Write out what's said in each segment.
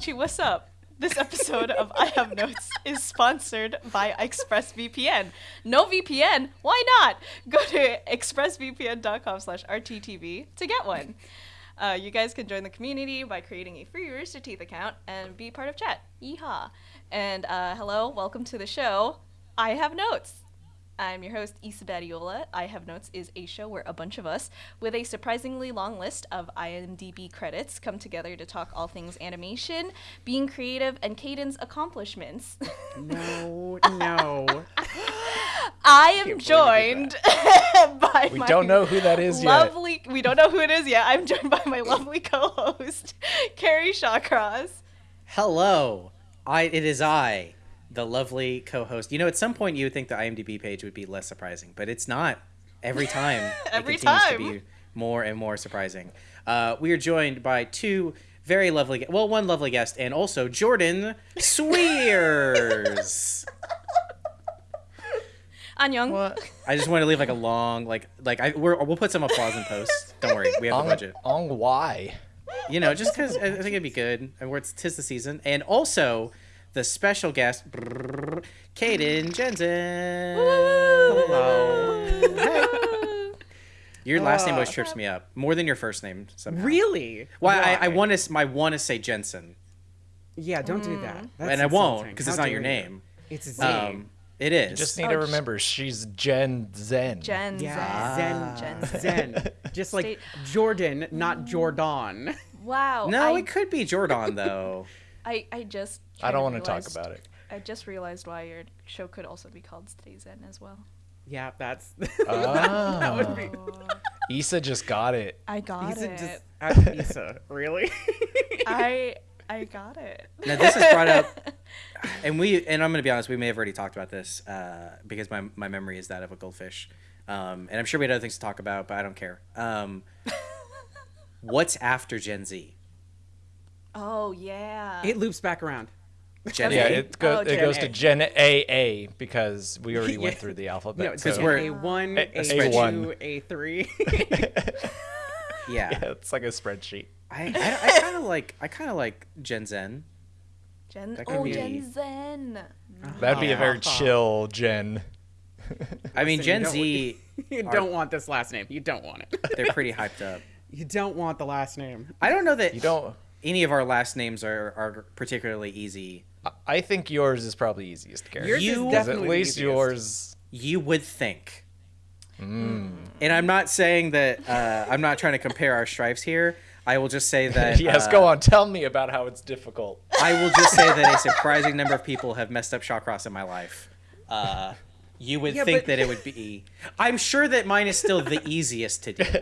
Konnichi, what's up? This episode of I Have Notes is sponsored by ExpressVPN. No VPN? Why not? Go to expressvpn.com slash rttv to get one. Uh, you guys can join the community by creating a free Rooster Teeth account and be part of chat. Yeehaw. And uh, hello, welcome to the show. I Have Notes. I'm your host, Issa Badiola. I Have Notes is a show where a bunch of us, with a surprisingly long list of IMDb credits, come together to talk all things animation, being creative, and Kdin's accomplishments. No, no. I am Can't believe you did joined by We my don't know who that is yet. lovely. We don't know who it is yet. I'm joined by my lovely co-host, Kerry Shawcross. Hello, I it is I, the lovely co-host. You know, at some point you would think the IMDb page would be less surprising, but it's not. Every time, Every it continues time. to be more and more surprising. Uh, we are joined by two very lovely, gue- well, one lovely guest, and also Jordan Cwierz. Annyeong. What? I just want to leave like a long, like, like I we're, we'll put some applause in post. Don't worry, we have the On, budget. on why? You know, just because I think it'd be good, and we're it's tis the season, and also the special guest, brrr, Kdin Jenzen. Hello. Your last name uh, always trips me up more than your first name. Somehow. Really? Why? I, I want to. I want to say Jensen, Yeah, don't do that. Mm. That's and I won't insulting. because it's How not your dare you. name. It's Z. Um, it is. Just need Oh, to remember, she's Jen Zen. Jen. yeah, Zen. Zen, Jen. Zen. Just like State- Jordan, not mm. Jordan. Wow. no, I, it could be Jordan though. I, I just. I don't want to talk realized- about it. I just realized why your show could also be called Stay Zen as well. Yeah, that's. Oh. that would be. Issa just got it. I got Issa it. just. Uh, Issa, really? I I got it. Now this is brought up, and we and I'm gonna be honest, we may have already talked about this uh, because my my memory is that of a goldfish, um, and I'm sure we had other things to talk about, but I don't care. Um, what's after Gen Z? Oh yeah. it loops back around. Gen Yeah, it, go, Oh, it Gen goes A. to Gen AA because we already went through the alphabet. No, because so- we're- A one, A- A, a two. A three. yeah. yeah, it's like a spreadsheet. I, I, I kind of like I kind of like Gen Zen. Gen. That Oh, be- Gen Zen. That'd be a very uh-huh. chill Gen. I mean, Listen, Gen you Z, you Are- don't want this last name. You don't want it. they're pretty hyped up. You don't want the last name. I don't know that You don't. Any of our last names are, are particularly easy. I- I think yours is probably easiest, Gary. Yours is You- 'Cause definitely at least easiest. yours. You would think. Mm. And I'm not saying that uh, I'm not trying to compare our stripes here. I will just say that. yes, uh, go on. Tell me about how it's difficult. I will just say that a surprising number of people have messed up Shawcross in my life. Uh, you would Yeah, think but- that it would be. I'm sure that mine is still the easiest to do.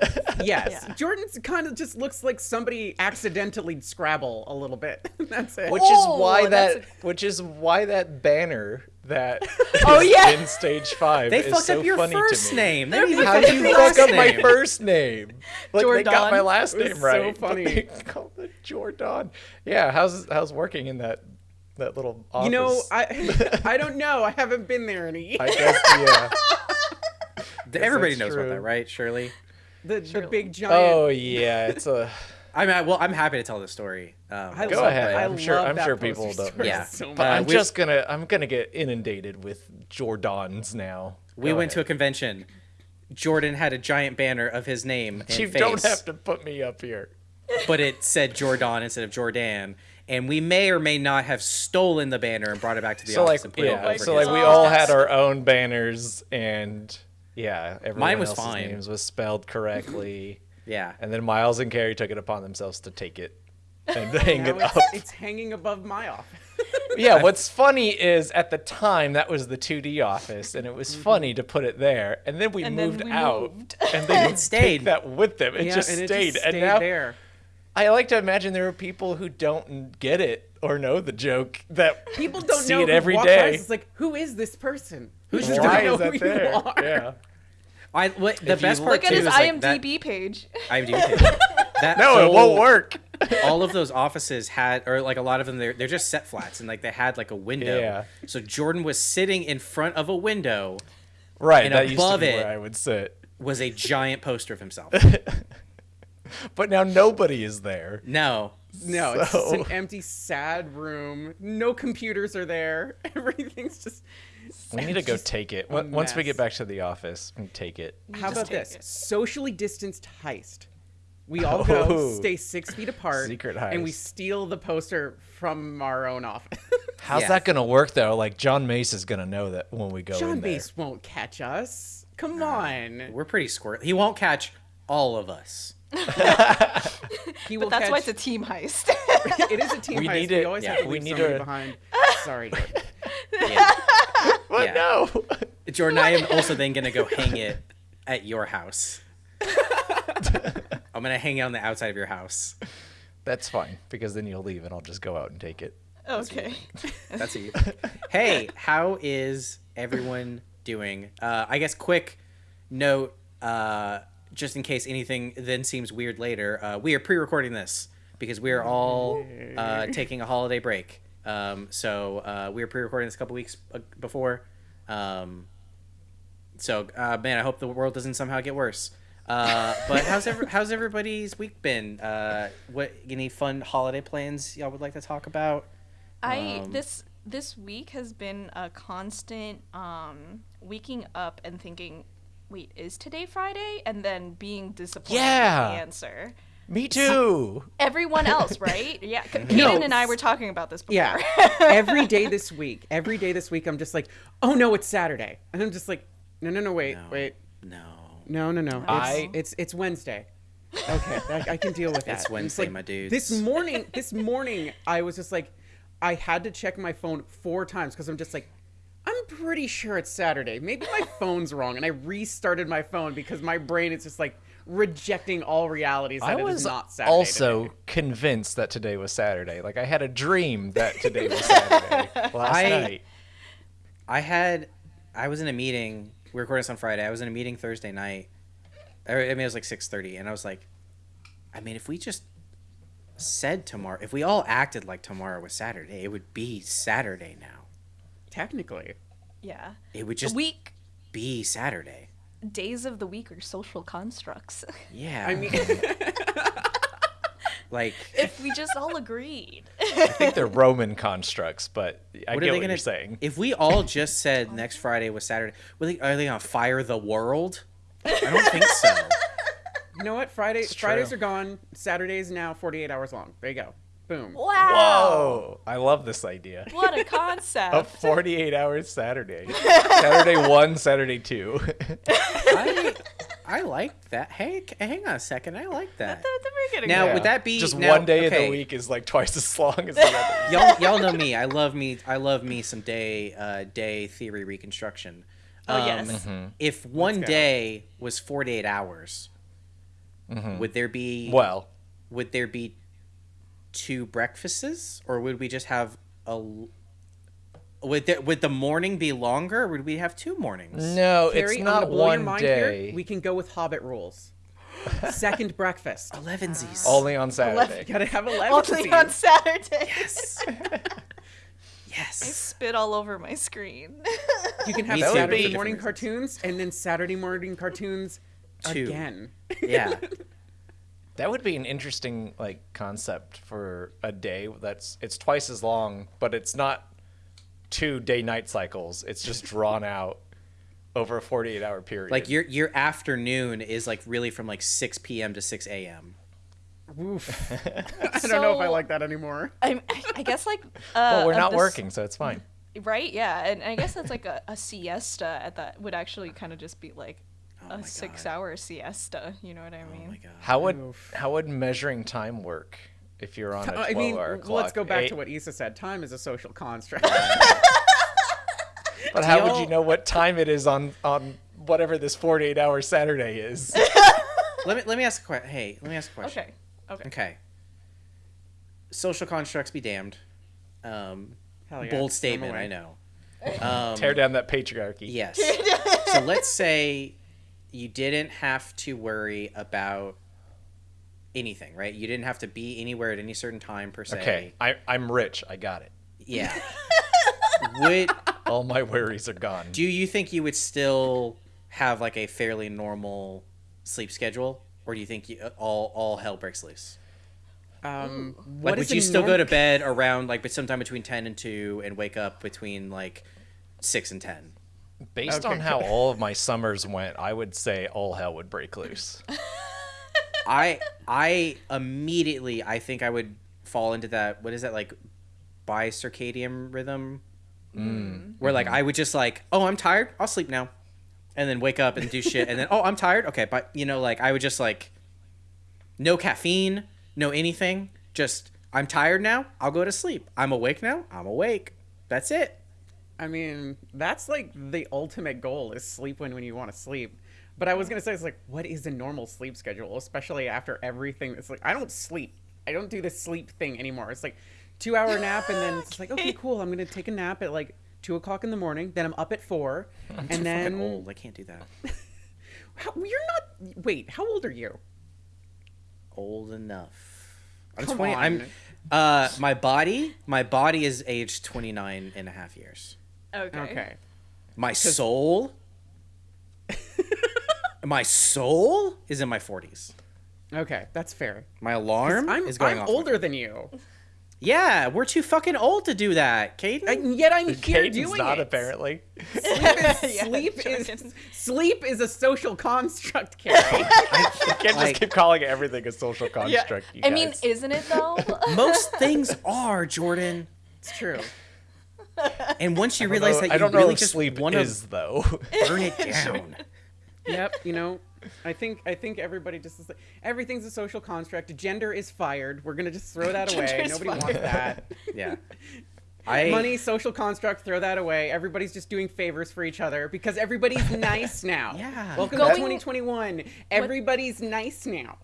Yes, Yeah. Jordan's kind of just looks like somebody accidentally Scrabble a little bit. That's it. Which Oh, is why that's that which is why that banner that Oh, is yeah. in stage five They is fucked so up your funny first to me. name. They didn't even How fuck do you fuck up my first name? Like they got Jordan. my last It was name so right. but funny. They called it Jordan. Yeah, how's how's working in that that little office? you know, I I don't know. I haven't been there in a year. I guess yeah. Everybody that's knows about that, right? Shirley. the the big giant. Oh yeah, it's a. I mean, well, I'm happy to tell the story. Um, I Go ahead. that. I I'm sure. I'm sure people don't. Yeah. so But much. I'm we- just gonna. I'm gonna get inundated with Jordans now. we Go went to a convention. Jordan had a giant banner of his name and You face, don't have to put me up here. but it said Jordan instead of Jordan. And we may or may not have stolen the banner and brought it back to the so office like and put it yeah, over so like we all had our own banners and yeah, everyone was else's fine. names was spelled correctly, Yeah. and then Miles and Kerry took it upon themselves to take it and hang Now it it's, up. it's hanging above my office. yeah, what's funny is at the time that was the 2D office, and it was Mm-hmm. funny to put it there, and then we And then moved we out, moved. and they It stayed. take that with them. It Yeah, just and stayed, it just and now there. I like to imagine there are people who don't get it or know the joke that People don't see know it who every walk day. Past. It's like, who is this person? Who's Why just Why know is that who there? you are? Yeah. I what, the If best part Look at too his is like that- IMDb page. IMDb page. That No, it won't work. all of those offices had, or like a lot of them, they're, they're just set flats, and like they had like a window. Yeah. So Jordan was sitting in front of a window, Right, And that used to above be it- where I would sit. was a giant poster of himself. But now nobody is there. No, No, it's just an empty, sad room. No computers are there. Everything's just. We need to go take it. Once once we get back to the office, we take it. How about this? it. Socially distanced heist. We all go, Oh. stay six feet apart, Secret and we steal the poster from our own office. How's Yeah. that gonna work though? Like John Mace is gonna know that when we go John in there. Base won't catch us. Come on. We're pretty squirt. He won't catch all of us. He will But that's why it's a team heist. it is a team We heist. need we it- always yeah, have to we leave need somebody to- behind. Sorry, Jordan. Yeah. But Yeah. no. Jordan, I am also then gonna go hang it at your house. I'm gonna hang it on the outside of your house. That's fine because then you'll leave and I'll just go out and take it. okay. That's you. hey, how is everyone doing? Uh, I guess quick note, uh, just in case anything then seems weird later. Uh, we are pre-recording this because we are all uh, taking a holiday break. Um, so uh, we were pre-recording this a couple weeks uh, before. Um, so uh, man, I hope the world doesn't somehow get worse. Uh, but how's every, how's everybody's week been? Uh, what any fun holiday plans y'all would like to talk about? I Um, this this week has been a constant um waking up and thinking, wait, is today Friday? And then being disappointed Yeah. with the answer. Me too. Everyone else, right? Yeah. K- Kdin No. and I were talking about this before. Yeah. every day this week, every day this week, I'm just like, oh no, it's Saturday, and I'm just like, no, no, no, wait, No. wait, No. no, no, no, it's, I- it's it's Wednesday. Okay, I, I can deal with that. It's And Wednesday, like, my dudes. This morning, this morning, I was just like, I had to check my phone four times because I'm just like. I'm pretty sure it's Saturday. Maybe my phone's wrong, and I restarted my phone because my brain is just like rejecting all realities that I it is was not Saturday. I was also today. convinced that today was Saturday. Like I had a dream that today was Saturday last I- night. I had, I was in a meeting. We recorded this on Friday. I was in a meeting Thursday night. I mean, it was like six thirty, and I was like, I mean, if we just said tomorrow, if we all acted like tomorrow was Saturday, it would be Saturday now. Technically. Yeah. It would just week be Saturday. days of the week are social constructs. Yeah. I mean, like, if we just all agreed. I think they're Roman constructs, but I what get are they what gonna? you're saying. If we all just said next Friday was Saturday, were they, are they gonna fire the world? I don't think so. You know what? Friday It's Fridays true. are gone. Saturdays now 48 hours long. There you go. Boom. Wow. Whoa! I love this idea. What a concept. A 48 hours Saturday. Saturday 1, Saturday 2. I, I like that. Hey, hang on a second. I like that. At the beginning. Now, Yeah. would that be just now- one day of the week is like twice as long as the other? y'all y'all know me. I love me. I love me some day uh, day theory reconstruction. Oh, Um, yes. If one day was forty eight hours, Mm-hmm. would there be Well, would there be two breakfasts, or would we just have a? Would there, would the morning be longer, or would we have two mornings? no, Kerry, it's I'm gonna not blow your one mind day. Here. We can go with Hobbit rules. Second breakfast. Elevensies. Only on Saturday. Gotta have 11 Only on Saturday. yes. Yes. I spit all over my screen. You can have Saturday morning different cartoons and then Saturday morning cartoons Two. again. Yeah. That would be an interesting like concept for a day that's it's twice as long, but it's not two day night cycles. It's just drawn out over a 48 hour period. Like your your afternoon is like really from like six p.m. to six a.m. Oof. I don't know if I like that anymore. I, I guess like. Uh, well, we're not this- working, so it's fine. Right? Yeah, and I guess that's like a, a siesta at that would actually kind of just be like Oh a six-hour siesta. You know what I mean? Oh my god. How would Oof. how would measuring time work if you're on a 12 I mean, hour clock? let's go back Eight- to what Issa said. Time is a social construct. But how would y'all- know what time it is on on whatever this 48 hour Saturday is? Let me let me ask a question. Hey, let me ask a question. Okay. Okay. Okay. Social constructs be damned. Um, Hell yeah. bold statement. I know. Um, Tear down that patriarchy. Yes. so let's say you didn't have to worry about anything, right? You didn't have to be anywhere at any certain time per se. Okay, I, I'm rich. I got it. Yeah. Would All my worries are gone. do you think you would still have like a fairly normal sleep schedule, or do you think you, all all hell breaks loose? Um, Like, would you still go to bed around like but sometime between ten and two, and wake up between like six and ten? Based Okay, on how good. all of my summers went, I would say all hell would break loose. I I immediately I think I would fall into that. What is that like? Bi-circadian rhythm, mm. mm-hmm. where like mm-hmm. I would just like, oh, I'm tired. I'll sleep now, and then wake up and do shit, and then oh, I'm tired. Okay, but you know, like I would just like, no caffeine, no anything. Just I'm tired now. I'll go to sleep. I'm awake now. I'm awake. That's it. I mean, that's like the ultimate goal is sleep when when you want to sleep. But I was gonna say it's like, what is a normal sleep schedule, especially after everything? It's like I don't sleep. I don't do the sleep thing anymore. It's like two hour nap and then it's like okay, cool. I'm gonna take a nap at like two o'clock in the morning. Then I'm up at four, and then old. I can't do that. How, you're not. Wait, how old are you? Old enough. I'm Come 20. I'm. Uh, my body, my body is aged 29 and a half years. Okay. Okay. My soul, my soul is in my 40s. Okay, that's fair. My alarm I'm, is going I'm off. older than you, Yeah, we're too fucking old to do that, Kdin. and yet I'm here Kdin's doing not it. apparently. Sleep is Yeah, sleep is sleep is a social construct, Kerry. I can't just Like- keep calling everything a social construct. you I mean, isn't it though? Most things are Jordan, it's true. And once you realize know- that I you don't know really if just sleep want is though. burn it down. Yep. You know, I think I think everybody just is like, everything's a social construct. Gender is fired. We're gonna just throw that away. Gender is Nobody wants that. Yeah. I Money, social construct, throw that away. Everybody's just doing favors for each other because everybody's nice now. Yeah. Welcome Going- to 2021. Everybody's nice now.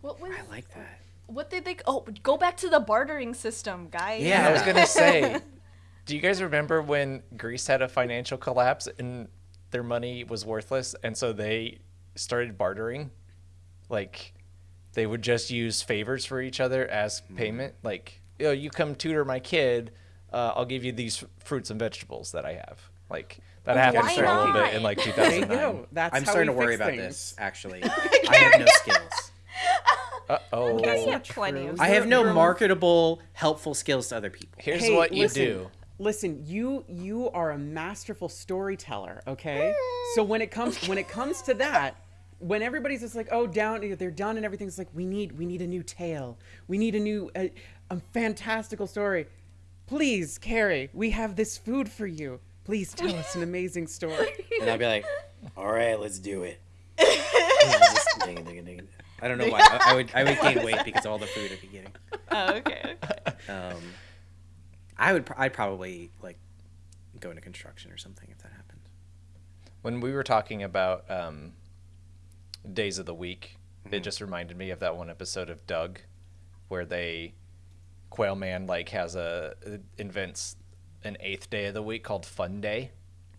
what was? I like that. What did they? Oh, go back to the bartering system, guys. Yeah. I was gonna say, do you guys remember when Greece had a financial collapse and their money was worthless, and so they started bartering? Like, they would just use favors for each other as payment. Like, yo, you come tutor my kid, uh, I'll give you these fruits and vegetables that I have. Like that happened Why for a little bit in like There you 2009. go. That's I'm how starting to worry fix about things. this. Actually, I have no skills. Uh oh. Guys, you not have plenty true. of. I have no marketable, helpful skills to other people. Here's Hey, what you listen, do. Listen, you you are a masterful storyteller, okay? so when it comes when it comes to that, when everybody's just like, "Oh, down, they're done and everything's like, we need we need a new tale. We need a new a, a fantastical story. Please, Kerry, we have this food for you. Please tell us an amazing story." And I'd be like, all right, let's do it. Just ding it, ding it, ding it. I don't know why. I, I would I would gain weight because of all the food I'd be getting. Oh, okay. okay. Um, I would I'd probably like go into construction or something if that happened. When we were talking about um, days of the week, it just reminded me of that one episode of Doug, where they Quail Man like has a invents an eighth day of the week called Fun Day.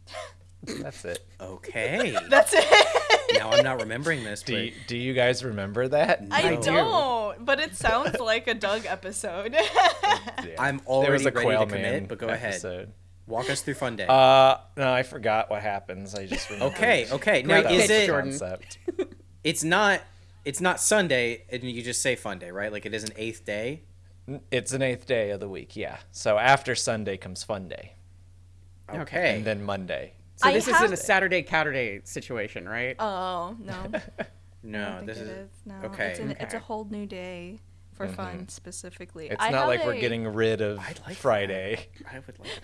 That's it. Okay. That's it. Now I'm not remembering this, Do but you, do you guys remember that? I don't, but it sounds like a Doug episode. Yeah. I'm There already was a ready Quail to commit. Man But go ahead, episode. walk us through Fun Day. Uh, no, I forgot what happens. I just remembered okay, okay. Now Great is pitch, it? Concept. It's not. It's not Sunday, and you just say Fun Day, right? Like it is an eighth day. It's an eighth day of the week, yeah. So after Sunday comes Fun Day, Okay. and then Monday. So I this have- isn't a Saturday Catterday situation, right? oh no, I no, don't think this it is. is. No, okay, It's, an, it's a whole new day for mm-hmm. fun specifically. It's I not have like we're getting rid of like Friday. I would like.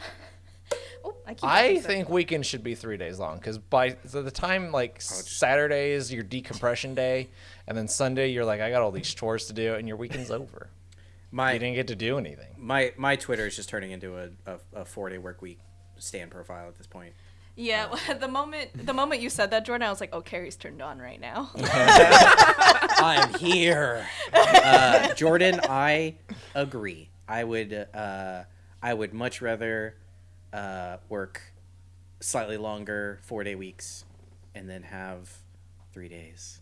Oh, I, I messing up. think weekends should be three days long because by so the time like oh, Saturday is your decompression day, and then Sunday you're like, I got all these chores to do, and your weekend's over. You didn't get to do anything. my my Twitter is just turning into a, a, a four day work week stand profile at this point. Yeah, the moment the moment you said that, Jordan, I was like, "Oh, Kerry's turned on right now." I'm here. Uh, Jordan, I agree. I would uh, I would much rather uh, work slightly longer four day weeks and then have three days.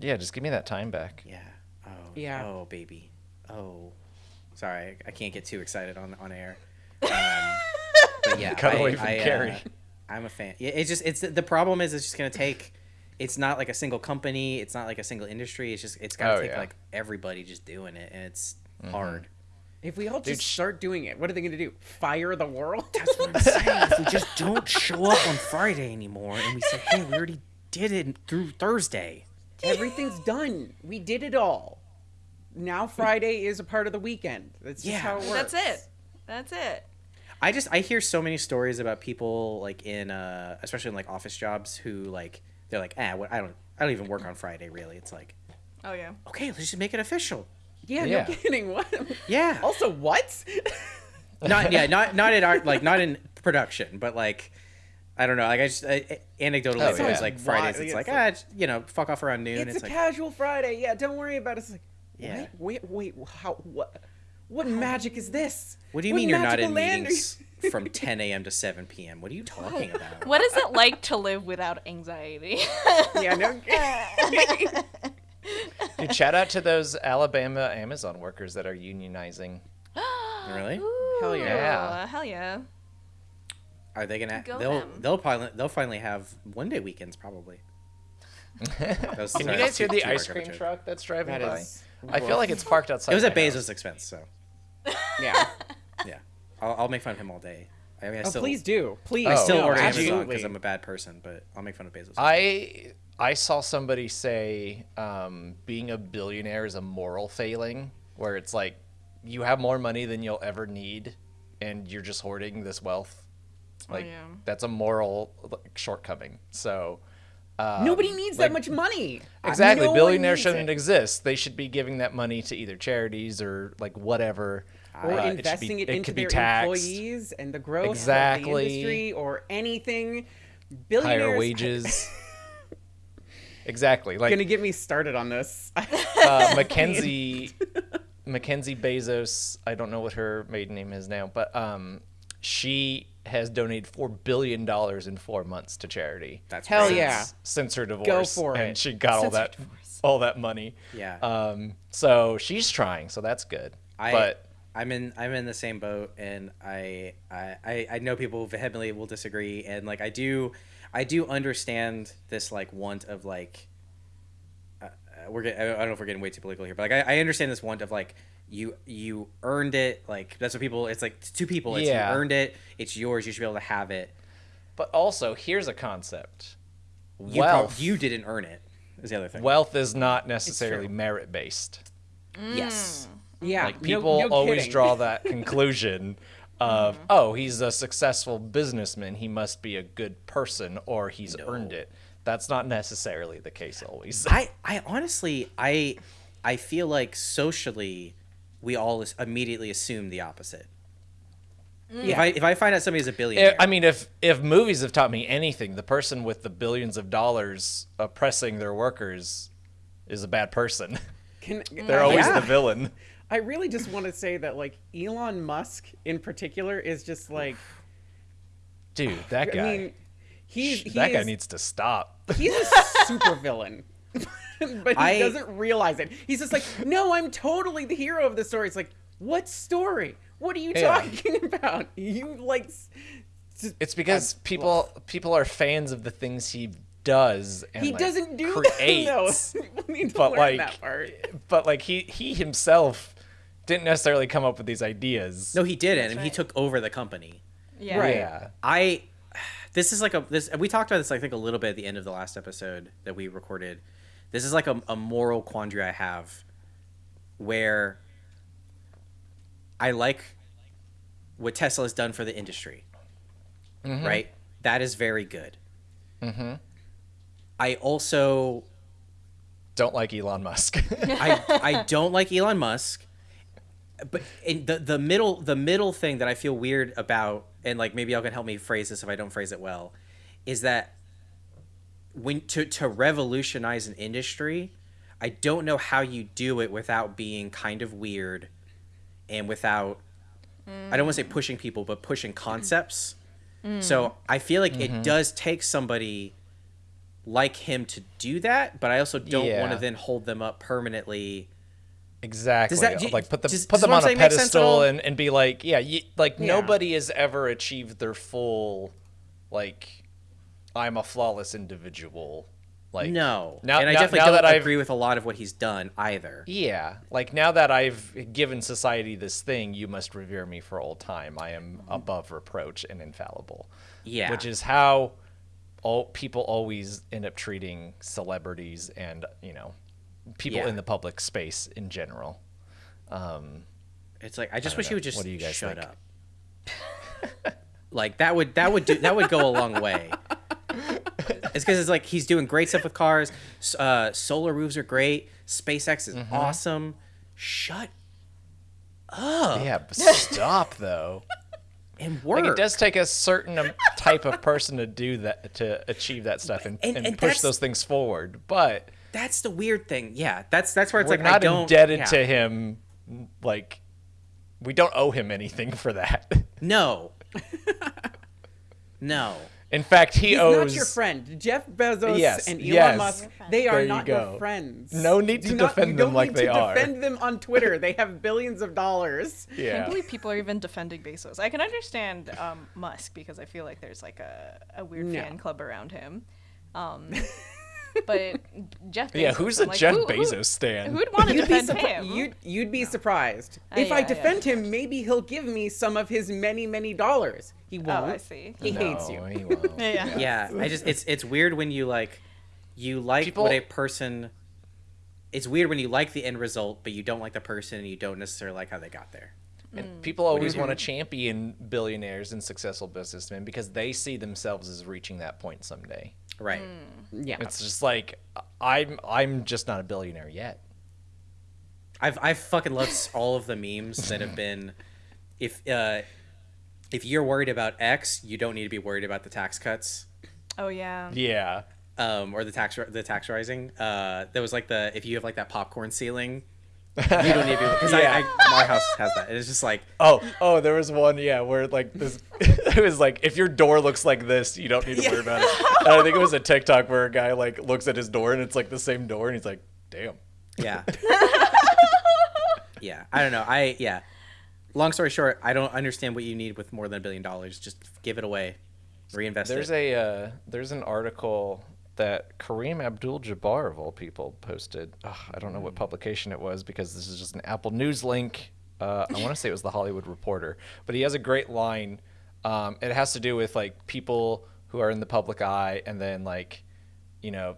Yeah, just give me that time back. Yeah. Oh. Yeah. Oh baby. Oh. Sorry, I can't get too excited on on air. Um, but yeah, Cut I, away from I, Kerry. I'm a fan. Yeah, it's just it's the problem is it's just gonna take. It's not like a single company. It's not like a single industry. It's just it's gotta Oh, take yeah. like everybody just doing it, and it's mm-hmm. hard. If we all just sh- start doing it, what are they going to do? Fire the world? That's what I'm saying. if we just don't show up on Friday anymore, and we say, "Hey, we already did it through Thursday." Everything's done. We did it all. Now Friday is a part of the weekend. That's just Yeah. how it works. That's it. That's it. I just I hear so many stories about people like in uh especially in like office jobs who like they're like ah what I don't I don't even work on Friday really. It's like Oh yeah. okay let's just make it official. Yeah, Yeah. no kidding. What? Yeah. Also, what? not yeah not not in art like not in production but like I don't know like I just I, anecdotally Oh, it's always yeah. like Fridays Why? it's like It's ah it's, you know fuck off around noon. it's, It's, a like casual Friday. Yeah, don't worry about it. It's like, Yeah. Wait, wait, wait. How? What? What magic is this? what do you What mean you're not in land you- meetings from 10 a.m. to 7 p.m. What are you talking about? What is it like to live without anxiety? yeah, no. Dude, shout out to those Alabama Amazon workers that are unionizing. Really? Hell yeah. Yeah. Hell yeah. Are they gonna? Go they'll them. they'll probably they'll finally have one day weekends probably. That was- Can sorry, you guys hear the ice dark of a cream joke. truck that's driving That by? is I feel like it's parked outside. It was at Bezos' house. expense, so Yeah. yeah. I'll, I'll make fun of him all day. I mean, I Oh, still, please do. Please. Oh, I still no, order Amazon absolutely. because I'm a bad person, but I'll make fun of Bezos. I I saw somebody say um, being a billionaire is a moral failing, where it's like you have more money than you'll ever need, and you're just hoarding this wealth. Like yeah. that's a moral like, shortcoming. So um, Nobody needs like- that much money. Exactly. No Billionaires shouldn't it. exist. They should be giving that money to either charities or like whatever. Or Uh, should investing be- it, into could their taxed. employees and the growth of the industry or anything. Higher Billionaires wages. exactly. Like Gonna get me started on this. uh, Mackenzie Mackenzie Bezos. I don't know what her maiden name is now, but um, she has donated four billion dollars in four months to charity. That's Hell great. yeah. Since her divorce, go for and it. she got all Since her that all that money. Yeah. Um. So she's trying. So that's good. I, but I'm in I'm in the same boat, and I, I I I know people vehemently will disagree, and like I do I do understand this like want of like uh, uh, we're get, I don't know if we're getting way too political here, but like I, I understand this want of like you you earned it like that's what people it's like two people it's Yeah. you earned it it's yours you should be able to have it but also here's a concept. you prob- Wealth. you didn't earn it is the other thing Wealth is not necessarily merit based. yes yeah. Like people no always kidding. draw that conclusion of, mm-hmm. oh, he's a successful businessman, he must be a good person or he's earned it. That's not necessarily the case always. I, I honestly, I, I feel like socially, we all immediately assume the opposite. Mm. If I if I find out somebody's a billionaire, I mean, if if movies have taught me anything, the person with the billions of dollars oppressing their workers is a bad person. Can, They're always Yeah. the villain. I really just want to say that like Elon Musk in particular is just like Dude, that guy. I mean he's he that guy needs to stop. he's a super villain. but he I- doesn't realize it. He's just like, no, I'm totally the hero of the story. It's like, what story? What are you Yeah. talking about? You like s- s- It's because people people are fans of the things he does and he like, doesn't do creates. that. No, we need to but learn like that part. but like he he himself didn't necessarily come up with these ideas. no, he didn't, and he took over the company. Yeah. Right. Yeah. I, this is like a this. We talked about this, I think, a little bit at the end of the last episode that we recorded. This is like a, a moral quandary I have, where I like what Tesla has done for the industry. Right, that is very good. Mm-hmm. I also Don't like Elon Musk. I I don't like Elon Musk, but in the the middle the middle thing that I feel weird about, and like maybe y'all can help me phrase this if I don't phrase it well, is that when to to revolutionize an industry, I don't know how you do it without being kind of weird, and without I don't want to say pushing people, but pushing concepts. Mm. So I feel like it mm-hmm. does take somebody like him to do that, but I also don't want to then hold them up permanently. Exactly. That- do- like put them does- put them on a saying make sense at all? pedestal and, and be like, yeah, you, like Yeah. nobody has ever achieved their full like I'm a flawless individual Like no. now, and I now- definitely now don't that I've- agree with a lot of what he's done either. Yeah, like now that I've given society this thing, you must revere me for all time. I am above reproach and infallible. Yeah. which is how all people always end up treating celebrities and you know people Yeah. in the public space in general. Um, It's like I just don't wish know. he would just What do you guys shut think? up. like that would that would do that would go a long way. It's because it's like he's doing great stuff with cars. Uh, solar roofs are great. SpaceX is Mm-hmm. awesome. Shut up yeah, but stop though. and work. Like it does take a certain type of person to do that to achieve that stuff and, And- and, and push those things forward. But That's the weird thing. Yeah, that's that's where it's we're like I not don't indebted yeah. to him. Like we don't owe him anything for that. No. no. In fact, he He's owes. not your friend. Jeff Bezos Yes, and Elon yes. Musk, they are you not go. your friends. No need Do to not- defend you them don't like need they to are. defend them on Twitter. they have billions of dollars. I can't believe people are even defending Bezos. I can understand um, Musk because I feel like there's like a, a weird No. fan club around him. Um, but Jeff Bezos. Yeah, who's a I'm like, Jeff who- who- Bezos stan? Who'd want to You'd be, defend surpri- him? you'd, you'd be surprised. Uh, if yeah, I yeah. defend him, maybe he'll give me some of his many, many dollars. He oh, won't. I see. He hates you. he won't. Yeah. Yeah, I just it's it's weird when you like you like People- what a person it's weird when you like the end result but you don't like the person and you don't necessarily like how they got there. And people always want to champion billionaires and successful businessmen because they see themselves as reaching that point someday. Right. Yeah. It's just like I'm I'm just not a billionaire yet. I've I've fucking loved all of the memes that have been if uh if you're worried about X, you don't need to be worried about the tax cuts. Oh yeah. Yeah. Um, or the tax the tax rising. Uh, there was like the if you have like that popcorn ceiling, you don't need to because Yeah. I, I my house has that. It's just like Oh, oh, there was one, yeah, where like this, it was like if your door looks like this, you don't need to worry about it. And I think it was a TikTok where a guy like looks at his door and it's like the same door, and he's like, "Damn." Yeah. yeah. I don't know. I yeah. Long story short, I don't understand what you need with more than a billion dollars. Just give it away, reinvest There's it. a uh, there's an article that Kareem Abdul-Jabbar of all people posted. Ugh, I don't know what publication it was because this is just an Apple News link. Uh, I want to say it was the Hollywood Reporter, but he has a great line. Um, it has to do with like people who are in the public eye and then like, you know,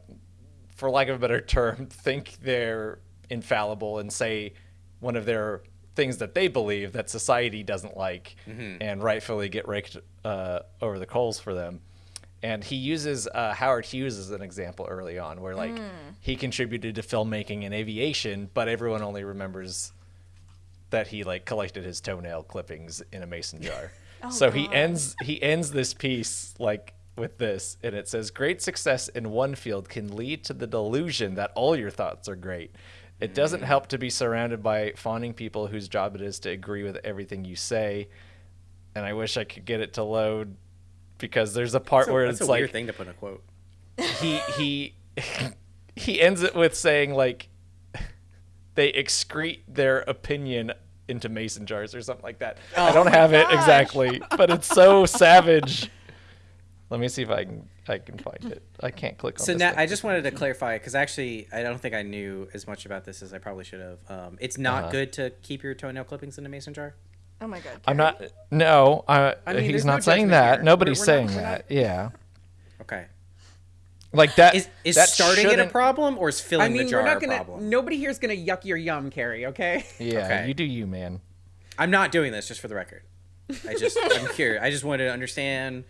for lack of a better term, think they're infallible and say one of their things that they believe that society doesn't like and rightfully get raked uh, over the coals for them. And he uses uh, Howard Hughes as an example early on, where like he contributed to filmmaking and aviation, but everyone only remembers that he like collected his toenail clippings in a mason jar. so he ends he ends this piece like with this and it says great success in one field can lead to the delusion that all your thoughts are great. It doesn't help to be surrounded by fawning people whose job it is to agree with everything you say. And I wish I could get it to load because there's a part That's a, where that's it's a like weird thing to put in a quote. he he he ends it with saying like they excrete their opinion into mason jars or something like that. I don't have it exactly, but it's so savage. Let me see if I can I can find it. I can't click on So this now thing. I just wanted to clarify because actually I don't think I knew as much about this as I probably should have. Um, it's not Uh-huh. good to keep your toenail clippings in a mason jar. Oh my god. I'm not no, I, I mean, he's not no saying that. here. Nobody's We're- we're saying we're that. Yeah. Okay. Like that Is is that starting it a problem or is filling I mean, the jar we're not a gonna. problem? Nobody here's gonna yuck your yum, Kerry. Okay. Yeah, Okay. you do you, man. I'm not doing this just for the record. I just I'm curious. I just wanted to understand,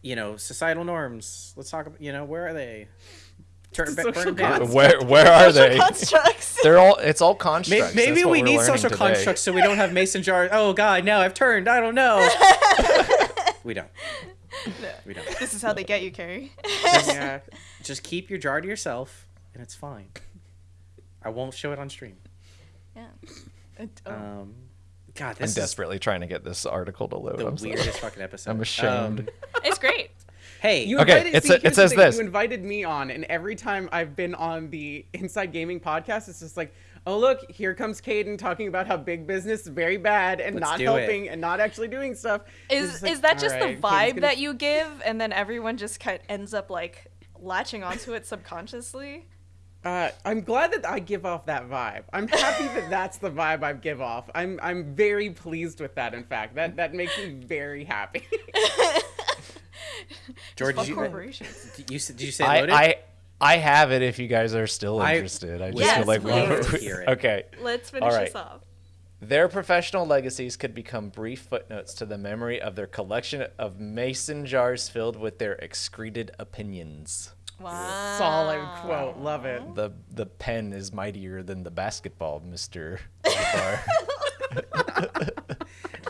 you know, societal norms. Let's talk about you know where are they? Turn Social burn them down. Where where are they? Constructs. They're all it's all Maybe, constructs. maybe That's what we need social today. constructs so we don't have mason jars. Oh God, no! I've turned. I don't know. we don't. We don't. This is how they get you, Kerry. yeah. Just keep your jar to yourself, and it's fine. I won't show it on stream. yeah. It- oh. Um, God, I'm is desperately trying to get this article to load. the I'm sorry. fucking episode. I'm ashamed. Um, it's great. Hey, You Okay, invited, it's see, a- it says this. You invited me on, and every time I've been on the Inside Gaming podcast, it's just like, oh look, here comes Kdin talking about how big business is very bad and Let's not do it. helping and not actually doing stuff. Is like, is that just "Alright, the vibe gonna- that you give, and then everyone just kind of ends up like latching onto it subconsciously. Uh, I'm glad that I give off that vibe. I'm happy that that's the vibe I give off. I'm I'm very pleased with that. In fact, that that makes me very happy. George, did you, uh, did you did you say I, loaded? I I have it if you guys are still interested. I, just Yes, feel like we please. to hear it. Okay. Let's finish All right. this off. Their professional legacies could become brief footnotes to the memory of their collection of mason jars filled with their excreted opinions. Wow. Solid quote. Love it. The the pen is mightier than the basketball, Mister.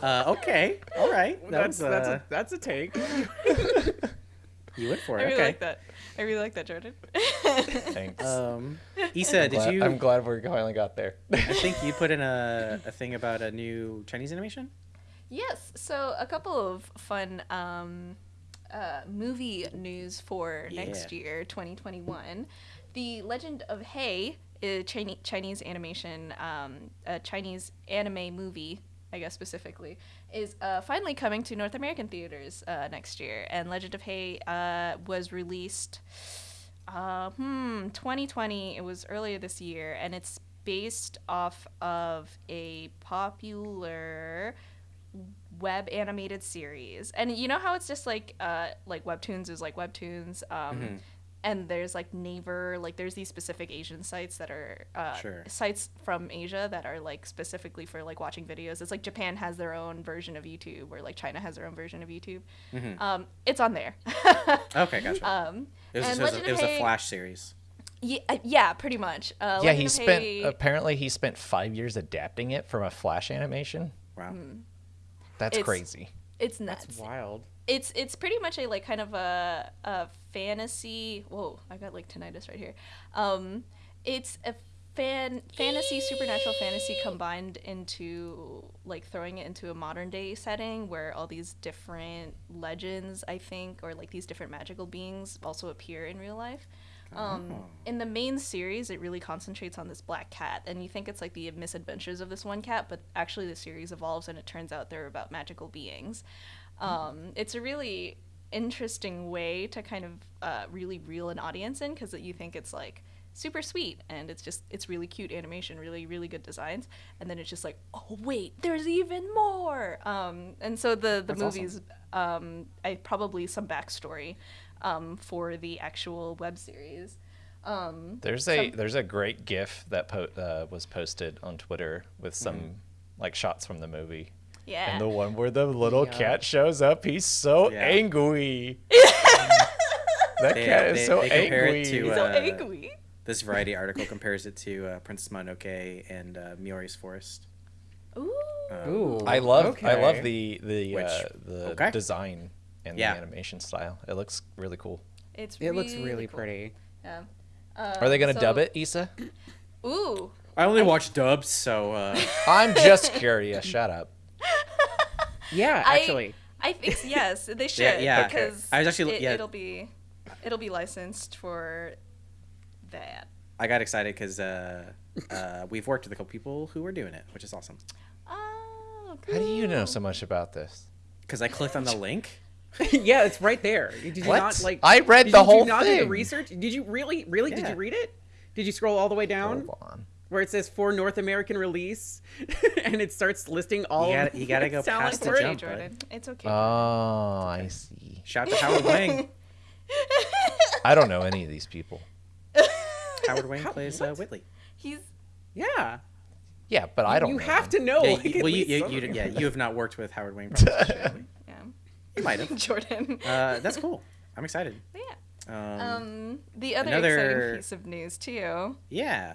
Bar. uh, okay, all right. That That's was, that's uh, a that's a take. you went for it. I really okay. like that. I really like that, Jordan. Thanks. Um, Issa, did Glad- you? I'm glad we finally got there. I think you put in a, a thing about a new Chinese animation. Yes, so a couple of fun um, uh, movie news for next year, 2021. The Legend of Hei, a Chinese, Chinese animation, um, a Chinese anime movie, I guess specifically, is uh, finally coming to North American theaters uh, next year. And Legend of Hei uh, was released, uh, hmm, 2020. It was earlier this year, and it's based off of a popular web animated series and you know how it's just like uh like webtoons is like webtoons um Mm-hmm. And there's like naver like there's these specific asian sites that are uh Sure. sites from asia that are like specifically for like watching videos it's like japan has their own version of youtube or like china has their own version of youtube Mm-hmm. um it's on there Okay, gotcha. um it was, and it was, a, it of was a Flash series. yeah, uh, yeah pretty much uh yeah, Legend he spent Hay- apparently he spent five years adapting it from a flash animation. Wow. That's It's- crazy. it's nuts That's wild. it's it's pretty much a like kind of a a fantasy. Whoa, I got like tinnitus right here. Um, it's a fan fantasy supernatural fantasy combined into like throwing it into a modern day setting where all these different legends I think or like these different magical beings also appear in real life. Um, Oh. in the main series, it really concentrates on this black cat, and you think it's like the misadventures of this one cat, but actually the series evolves, and it turns out they're about magical beings. Um, it's a really interesting way to kind of uh, really reel an audience in because you think it's like super sweet and it's just it's really cute animation really really good designs and then it's just like oh wait there's even more um, and so the the That's awesome. movies um, I probably some backstory um, for the actual web series um, There's a some- there's a great GIF that po- uh, was posted on Twitter with some Mm-hmm. like shots from the movie. Yeah And the one where the little Yeah. cat shows up, he's so Yeah. angry. that They- cat is they- so they compare angry. it to, so uh, angry This Variety article compares it to uh, Princess Mononoke and uh, Miori's Forest. Ooh. Um, Ooh. I love I love the the Which- uh, the okay. design and Yeah. the animation style. It looks really cool. It's It looks really cool. pretty. Yeah. Are they Um, gonna dub it, Issa? Ooh. I only watch dubs, so uh, I'm just curious. Shut up. Yeah, actually. I think yes, they should Yeah, yeah, okay. because I was actually- it, yeah. it'll be it'll be licensed for that. I got excited because uh, uh, we've worked with a couple people who are doing it, which is awesome. Oh, How do you know so much about this? Because I clicked on the link. yeah, it's right there. Did you What? not like? I read did the you, whole did you not do the research? Did you really, really? Did you read it? Did you scroll all the way down Hold on. Where it says for North American release, and it starts listing all? You of gotta- you gotta go sound past the for it? okay, jump, Jordan. It's okay. Oh, I see. Shout out to Howard Wang. I don't know any of these people. Howard Wang How- plays uh, Whitley. He's Yeah. Yeah, but I don't. You know have them. to know. yeah, like, well, you, you, you, yeah, you have not worked with Howard Wang. Probably. yeah. you might have. Jordan. Uh, that's cool. I'm excited. yeah. Um, Um, the other another- exciting piece of news too. yeah.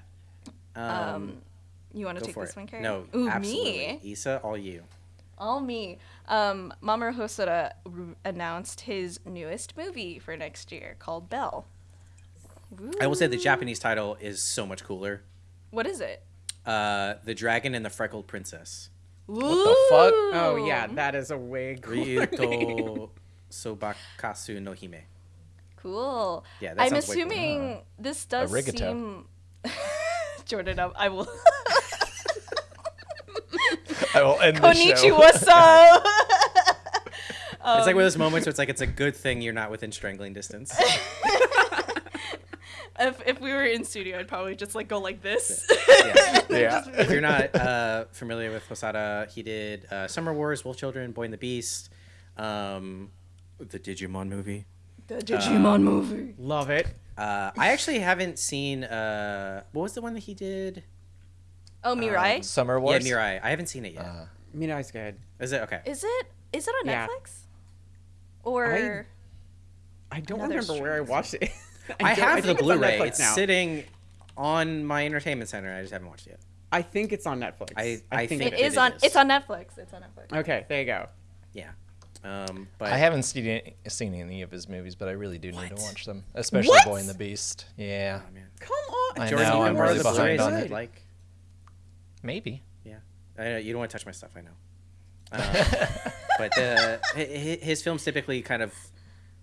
Um, Um, you want to take this it. one, Kerry? No, Ooh, absolutely. me. Isa, all you. All me. Um, Mamoru Hosoda r- announced his newest movie for next year called Belle. I will say the Japanese title is so much cooler. What is it? Uh, the Dragon and the Freckled Princess. What the fuck? Oh yeah, that is a way cooler name. Ryuto Sobakasu no Hime. Cool. Yeah, that I'm sounds way cooler. assuming this does Arigato. seem. Jordan, I- I will. I will end the show. Konnichiwa, so. it's like one of those moments where it's like it's a good thing you're not within strangling distance. if if we were in studio, I'd probably just like go like this. Yeah. Yeah. if you're not uh, familiar with Hosoda, he did uh, Summer Wars, Wolf Children, Boy and the Beast, um, the Digimon movie. The Digimon movie. Love it. Uh, I actually haven't seen. Uh, what was the one that he did? Oh, Mirai. Summer Wars. Yeah, Mirai. I haven't seen it yet. Uh, Mirai's good. Is it okay? is it is it on Yeah. Netflix? Or I don't Another remember where I watched it. I, don't- have think the it's Blu-ray. Netflix It's sitting on my entertainment center. I just haven't watched it yet. I think it's on Netflix. I- I think it it is on it's on Netflix. It's on Netflix. Okay, there you go. Yeah. Um, but I haven't seen any, seen any of his movies, but I really do need to watch them, especially What? Boy and the Beast. Yeah, Oh, man. Come on, I Jordan, know, you I'm really the behind Blu-rays on it. Like, maybe. yeah. I know, you don't want to touch my stuff. I know. Uh, but the, hi- hi- his films typically kind of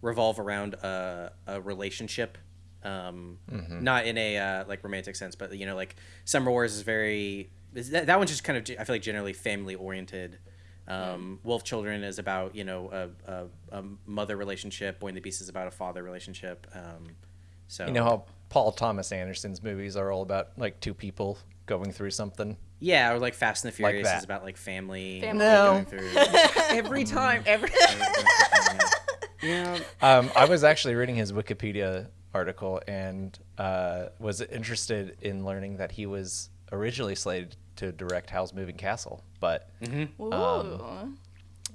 revolve around a, a relationship um, not in a uh, like romantic sense but you know like summer wars is very that, that one's just kind of i feel like generally family oriented um, wolf children is about you know a, a, a mother relationship boy and the beast is about a father relationship um, so You know how Paul Thomas Anderson's movies are all about like two people going through something. yeah or like fast and the Like furious that. is about like family, Family. No. going through every time, every. yeah. yeah. Um, I was actually reading his Wikipedia article and uh, was interested in learning that he was originally slated to direct Howl's Moving Castle, but Ooh. Um,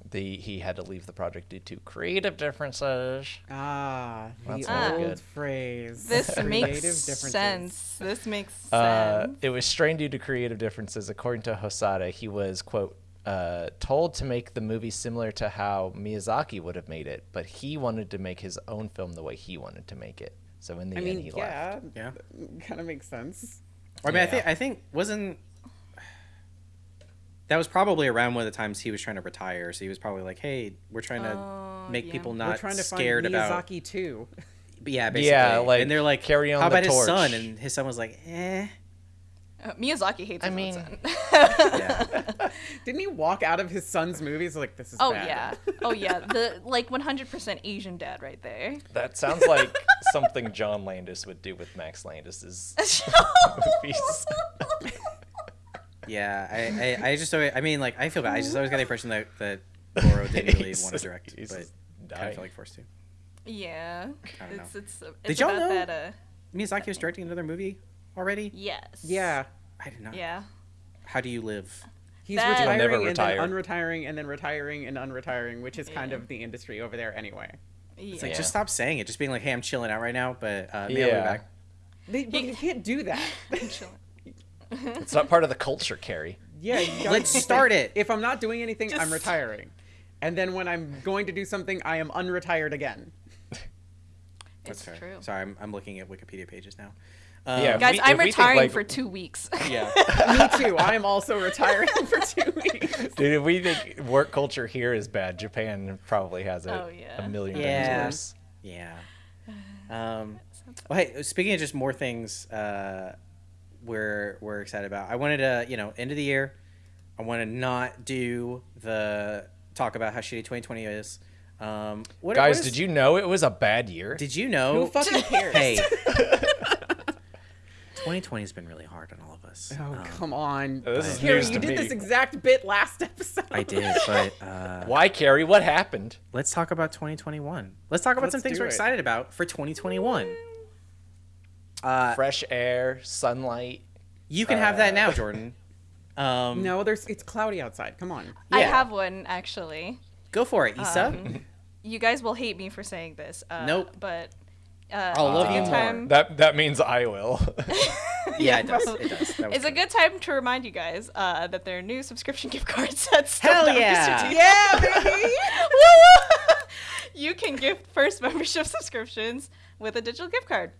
the he had to leave the project due to creative differences. Ah, the That's not old good. phrase. this makes sense. This makes sense. Uh, it was strained due to creative differences. According to Hosoda, he was quote uh, told to make the movie similar to how Miyazaki would have made it, but he wanted to make his own film the way he wanted to make it. So in the I end, mean, he yeah, left. Yeah. kind of makes sense. Or, I mean, I think I think wasn't that was probably around one of the times he was trying to retire. So he was probably like, "Hey, we're trying to Oh, make yeah. people We're not trying to scared find about." Miyazaki too. But yeah, basically. Yeah, like, and they're like, carry on How the about his son? And his son was like, "Eh." Uh, Miyazaki hates I his mean- son. Yeah. Didn't he walk out of his son's movies like this is oh bad? yeah. Oh yeah. The like 100% Asian dad right there. That sounds like something John Landis would do with Max Landis's movies. Yeah. I, I, I just always, I mean, like, I feel bad. I just always got the impression that that Goro didn't really want to direct, he's but just kind of feel like forced to. Yeah. I don't It's know. it's it's Did y'all about know- that uh Miyazaki was directing another movie already. yes. Yeah. I did not. Yeah. How do you live? He's That- retiring never and then unretiring and then retiring and unretiring, which is kind of the industry over there anyway. It's like Yeah. just stop saying it. Just being like, "Hey, I'm chilling out right now," but uh, maybe I'll be Yeah. back. They, but you can't do that. I'm chilling. It's not part of the culture, Kerry. yeah, you gotta- Let's start it. If I'm not doing anything, I'm retiring. And then when I'm going to do something, I am unretired again. It's fair. true. Sorry, I'm, I'm looking at Wikipedia pages now. Yeah. Um, Guys, we- I'm if we think, retiring like- for 2 weeks. yeah. Me too. I am also retiring for two weeks. Dude, if we think work culture here is bad, Japan probably has it Oh, yeah. a million Yeah. times worse. Yeah. Um, well, hey, speaking of just more things uh, we're we're excited about, I wanted to, you know, end of the year, I want to not do the talk about how shitty 2020 is. Um, what, Guys, what is- did you know it was a bad year? did you know? Who fucking cares? hey, 2020 has been really hard on all of us. Oh, Um, come on. This is Kerry, you did me. this exact bit last episode. I did, but uh, Why, Kerry? What happened? let's talk about 2021. Let's talk about Let's some things do we're it. excited about for 2021. Uh, Fresh air, sunlight. you can have that uh, now, Jordan. Um, No, there's it's cloudy outside. Come on. I have one actually. Go for it, Issa. Um, you guys will hate me for saying this. Uh, Nope. But uh, I'll love you good more. That that means I will. yeah, it does. It does. That It's a good. good time to remind you guys uh, that there are new subscription gift cards at Hell Stuff yeah. Yeah, baby. Woo! you can gift first membership subscriptions with a digital gift card.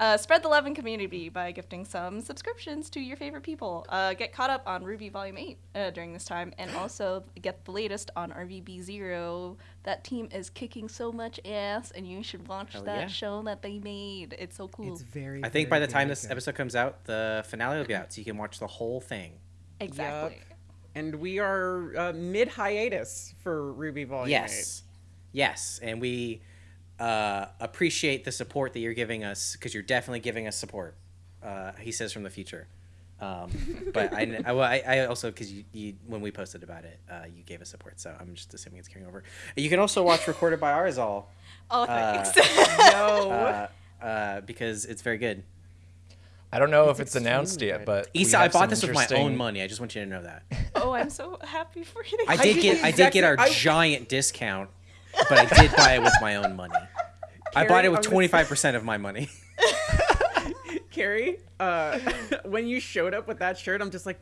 Uh, spread the love and community by gifting some subscriptions to your favorite people. Uh, get caught up on RWBY Volume 8 uh, during this time, and also get the latest on RVB Zero. That team is kicking so much ass, and you should watch Hell that yeah. show that they made. It's so cool. It's very. I think by the time this good. episode comes out, the finale will be out, so you can watch the whole thing. exactly. and we are uh, mid hiatus for RWBY Volume Eight. Yes, yes, and we uh, appreciate the support that you're giving us because you're definitely giving us support. Uh, he says from the future. Um, but I, I, well, I, I also because you, you when we posted about it, uh, you gave us support, so I'm just assuming it's carrying over. You can also watch recorded by Arizal Oh, Uh, thanks. No. uh, uh, because it's very good. I don't know It's if it's announced yet, but we Issa, I bought some this with my own money. I just want you to know that. oh, I'm so happy for you. I I did did get I did get our I- giant discount, but I did buy it with my own money. I bought it with twenty five percent of my money. Kerry, uh, when you showed up with that shirt, I'm just like,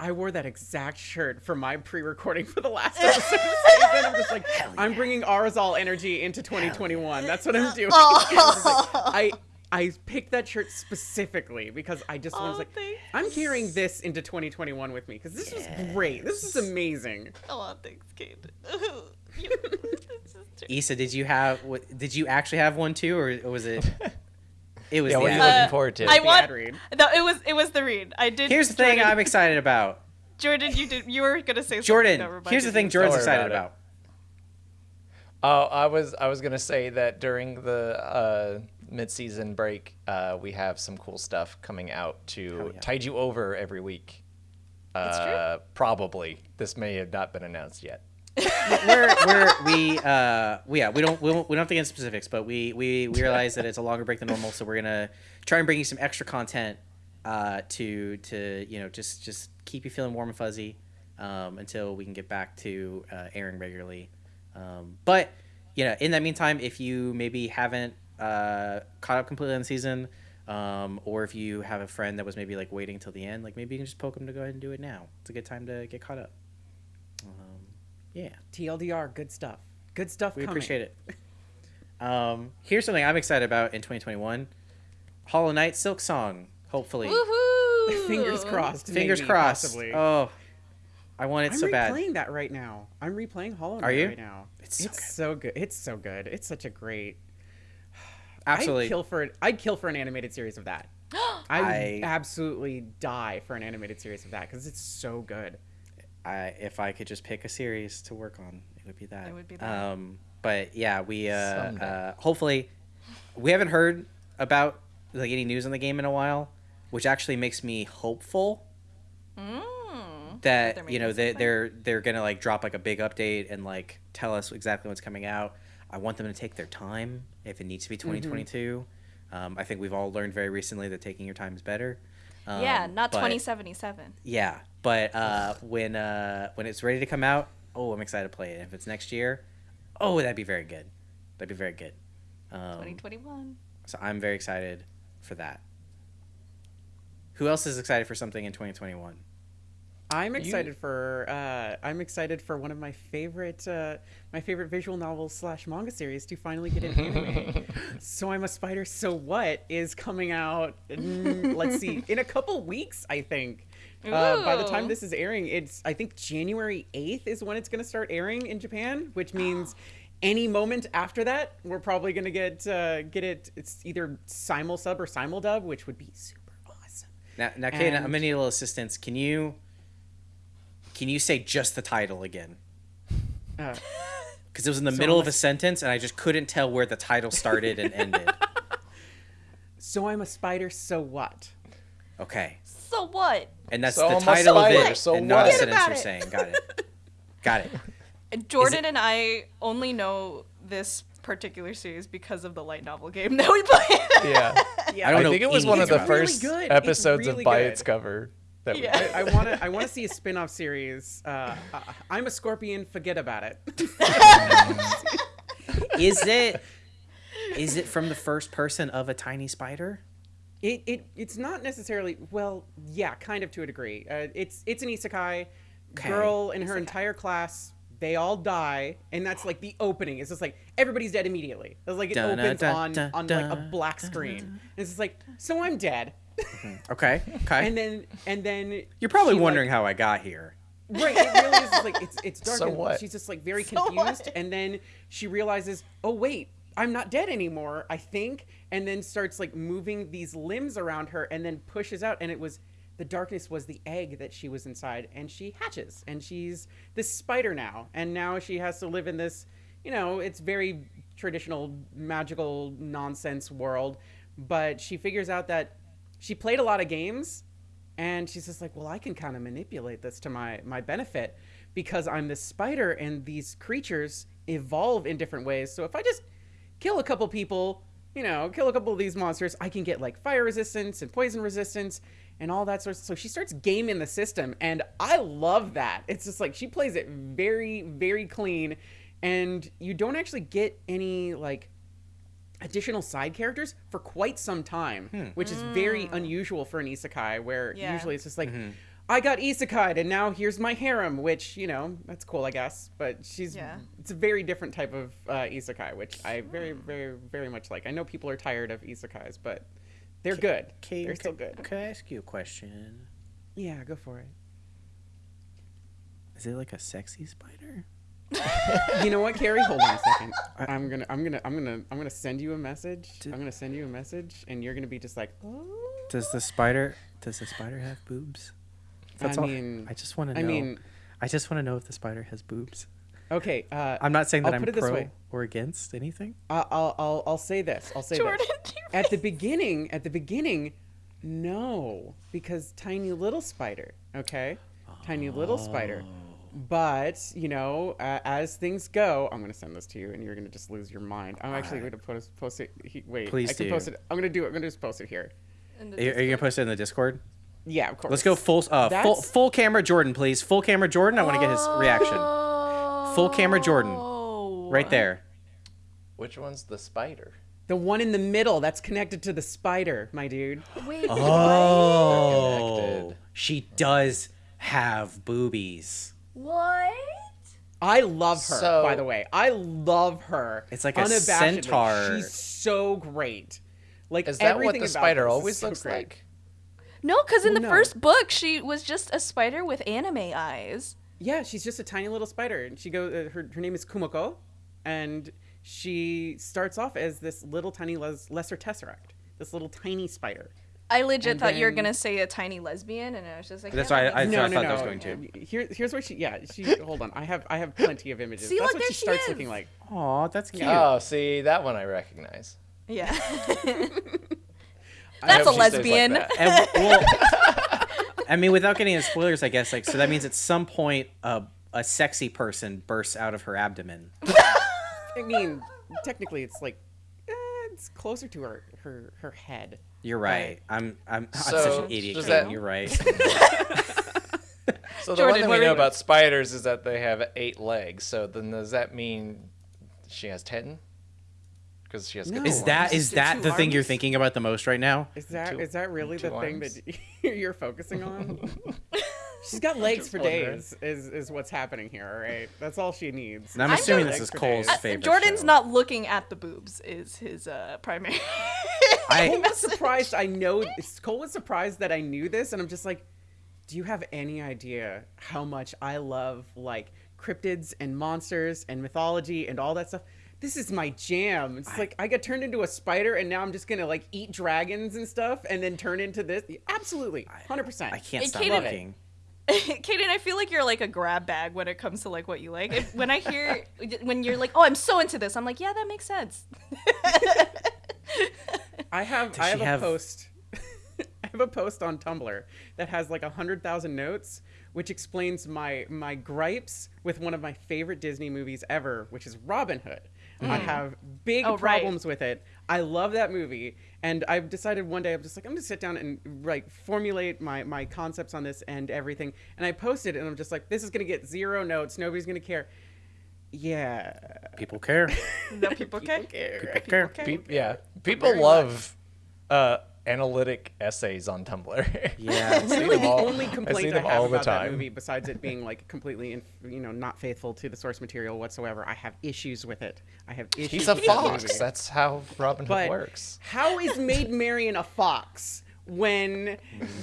I wore that exact shirt for my pre-recording for the last episode of the season. I'm just like, I'm bringing Arizal energy into 2021. That's what I'm doing. Oh. Like, I I picked that shirt specifically because I just was Oh, like, thanks. I'm carrying this into 2021 with me because this was great. This is amazing. Oh, thanks, Kate. You- this is true. Issa, did you have what- did you actually have one too, or was it? It was Yeah, what are you ad. looking forward to? I The want. ad read. No, it was it was the read. I did. Here's the thing I'm excited about. Jordan, you did. You were gonna say Jordan, that here's the thing. Jordan's worry excited about it. about. Oh, I was I was gonna say that during the uh, mid-season break, uh, we have some cool stuff coming out to Hell yeah. tide you over every week. That's true. Uh, probably this may have not been announced yet. We're, we're we uh we, yeah we don't we don't, we don't have to get into specifics but we, we we realize that it's a longer break than normal so we're gonna try and bring you some extra content uh to to you know just just keep you feeling warm and fuzzy um until we can get back to uh, airing regularly. Um but you know in that meantime if you maybe haven't uh caught up completely on the season um or if you have a friend that was maybe like waiting till the end like maybe you can just poke them to go ahead and do it now. It's a good time to get caught up. Um yeah TLDR, good stuff. Good stuff. we coming. appreciate it. Um, here's something I'm excited about in 2021: Hollow Knight Silksong. Hopefully, Woohoo! Fingers crossed. fingers maybe, crossed. Possibly. Oh, I want it I'm so bad. replaying that right now. I'm replaying Hollow Knight Are you? right now. It's It's, so so good. It's so good. It's such a great. Absolutely. I'd kill for. I'd kill for an animated series of that. I would I- absolutely die for an animated series of that because it's so good. I, if I could just pick a series to work on, it would be that. It would be that. Um, but yeah, we uh, uh, hopefully we haven't heard about like any news on the game in a while, which actually makes me hopeful Mm. that you know they, they're they're gonna like drop like a big update and like tell us exactly what's coming out. I want them to take their time if it needs to be 2022. Um, I think we've all learned very recently that taking your time is better. Um, yeah, not but- 2077. Yeah, but uh, when uh, when it's ready to come out, oh, I'm excited to play it. If it's next year, oh, that'd be very good. That'd be very good. Um, 2021. so I'm very excited for that. Who else is excited for something in 2021? I'm excited for. Uh, I'm excited for one of my favorite, uh, my favorite visual novel slash manga series to finally get an anime. so I'm a spider. So what is coming out? mm, let's see, in a couple weeks, I think. Uh, by the time this is airing, it's I think January 8th is when it's going to start airing in Japan, which means any moment after that, we're probably going to get uh, get it. It's either simul sub or simul dub, which would be super awesome. Now, now, Kate, I'm And- gonna need a little assistance. Can you can you say just the title again? Uh, Because it was in the So middle I'm of a- a sentence, and I just couldn't tell where the title started and ended. so I'm a spider. So what? Okay, So what? and that's So the I'm title of it, so and not a what? Forget sentence about you're it. saying. Got it. Got it. Jordan and I only know this particular series because of the light novel game that we played. Yeah, Yeah, I don't I think it was one of the about it. It's first really good. Episodes really of By good. Its Cover that we Yeah. I want to. I want to see a spin-off series. Uh, uh, I'm a scorpion. Forget about it. Is it? Is it from the first person of a tiny spider? It, it it's not necessarily. Well, yeah, kind of to a degree. Uh, it's it's an isekai. Okay. Girl and her entire class. They all die, and that's like the opening. It's just like everybody's dead immediately. It's like it Dun, opens dun, on dun, on like a dun, black screen. And it's just like, so I'm dead. Okay. Okay. and then and then You're probably she, like, wondering how I got here. Right, it really is just like it's it's dark So and what? she's just like very So confused what? and then she realizes, "Oh wait, I'm not dead anymore, I think." And then starts like moving these limbs around her and then pushes out and it was the darkness was the egg that she was inside and she hatches and she's this spider now and now she has to live in this, you know, it's very traditional magical nonsense world, but she figures out that she played a lot of games and she's just like, "Well, I can kind of manipulate this to my my benefit because I'm this spider and these creatures evolve in different ways. So if I just kill a couple people, you know, kill a couple of these monsters, I can get like fire resistance and poison resistance and all that sort of so she starts gaming the system and I love that. It's just like she plays it very very clean and you don't actually get any like additional side characters for quite some time, hmm. which is very hmm. unusual for an isekai where Yeah. usually it's just like mm-hmm. I got isekai and now here's my harem, which, you know, that's cool, I guess, but she's Yeah. it's a very different type of uh, isekai, which I very very very much like. I know people are tired of isekais, but they're good. Kate, they're still good. Could I ask you a question? Yeah, go for it. Is it like a sexy spider? you know what, Kerry? Hold on a second. I'm gonna, I'm gonna, I'm gonna, I'm gonna send you a message. I'm gonna send you a message, and you're gonna be just like, oh. Does the spider does the spider have boobs? That's I all. mean, I just want to know. I mean, I just want to know if the spider has boobs. okay. Uh, I'm not saying that I'll am put it this pro way. or against anything. I'll, I'll, I'll, I'll say this. I'll say Jordan, this. you At the beginning, at the beginning, no, because tiny little spider. Okay, tiny little spider. Oh. But you know, uh, as things go, I'm gonna send this to you, and you're gonna just lose your mind. I'm actually Alright. gonna post post it. He, wait, Please I can do. post it. I'm gonna do it. I'm gonna just post it here. Are you, are you gonna post it in the Discord? Yeah, of course. Let's go full uh, full That's- full camera Jordan, please. Full camera Jordan. I want to get his reaction. Full camera Jordan. Oh. Right there. Which one's the spider? The one in the middle that's connected to the spider, my dude. Wait, Oh, she does have boobies. what? I love her, So- by the way. I love her. It's like a unabashedly. centaur. She's so great. Like Is that what the spider always so looks great. like? No, because in Well, the no. first book, she was just a spider with anime eyes. Yeah, she's just a tiny little spider, and she goes. Uh, her her name is Kumoko, and she starts off as this little tiny les- lesser taratect, this little tiny spider. I legit And thought you were gonna say a tiny lesbian, and I was just like, That's yeah, why that I- makes no, I no, thought no. that was going to. Here, here's where she. Yeah, she. hold on. I have I have plenty of images. See, That's look, what there she she starts is. looking like. Oh, that's cute. Oh, see that one I recognize. Yeah. I That's a she stays like lesbian. that. And, well, I mean, without getting into spoilers, I guess like so that means at some point a a sexy person bursts out of her abdomen. I mean, technically, it's like eh, it's closer to her her her head. You're right. I'm I'm, I'm So, such an idiot. that- You're right. So the Jordan, one that what we know about spiders is that they have eight legs. So then does that mean she has ten? Because she has No. Is Two that arms? Two that the thing you're thinking about the most right now? Is that is Two- that really the two thing that you're focusing on? She's got legs Just for days. Is is what's happening here? All right, that's all she needs. And I'm I'm assuming this is Cole's days. Favorite. Jordan's show. not looking at the boobs. Is his uh, primary. I- Cole was surprised. I know. Cole was surprised that I knew this, and I'm just like, do you have any idea how much I love like cryptids and monsters and mythology and all that stuff? This is my jam. It's like I got turned into a spider, and now I'm just gonna like eat dragons and stuff, and then turn into this. Absolutely, hundred percent. I can't stop Kdin- looking. Kdin, I feel like you're like a grab bag when it comes to like what you like. If, when I hear when you're like, "Oh, I'm so into this," I'm like, "Yeah, that makes sense." I have Does I have she a have- post. I have a post on Tumblr that has like a hundred thousand notes, which explains my my gripes with one of my favorite Disney movies ever, which is Robin Hood. I have big Oh, right. problems with it. I love that movie, and I've decided one day I'm just like I'm gonna sit down and like formulate my my concepts on this and everything. And I posted, and I'm just like, this is gonna get zero notes. Nobody's gonna care. Yeah, People care. No people care. care. People care. care. Pe- yeah, people Very love uh, analytic essays on Tumblr. Yeah. I see Really, them the all- only I see complaint I, them have all the about that movie, besides it being like completely, in, you know, not faithful to the source material whatsoever, I have issues with it. I have issues. He's a with that fox. That's how Robin Hood But works. how is Maid Marian a fox when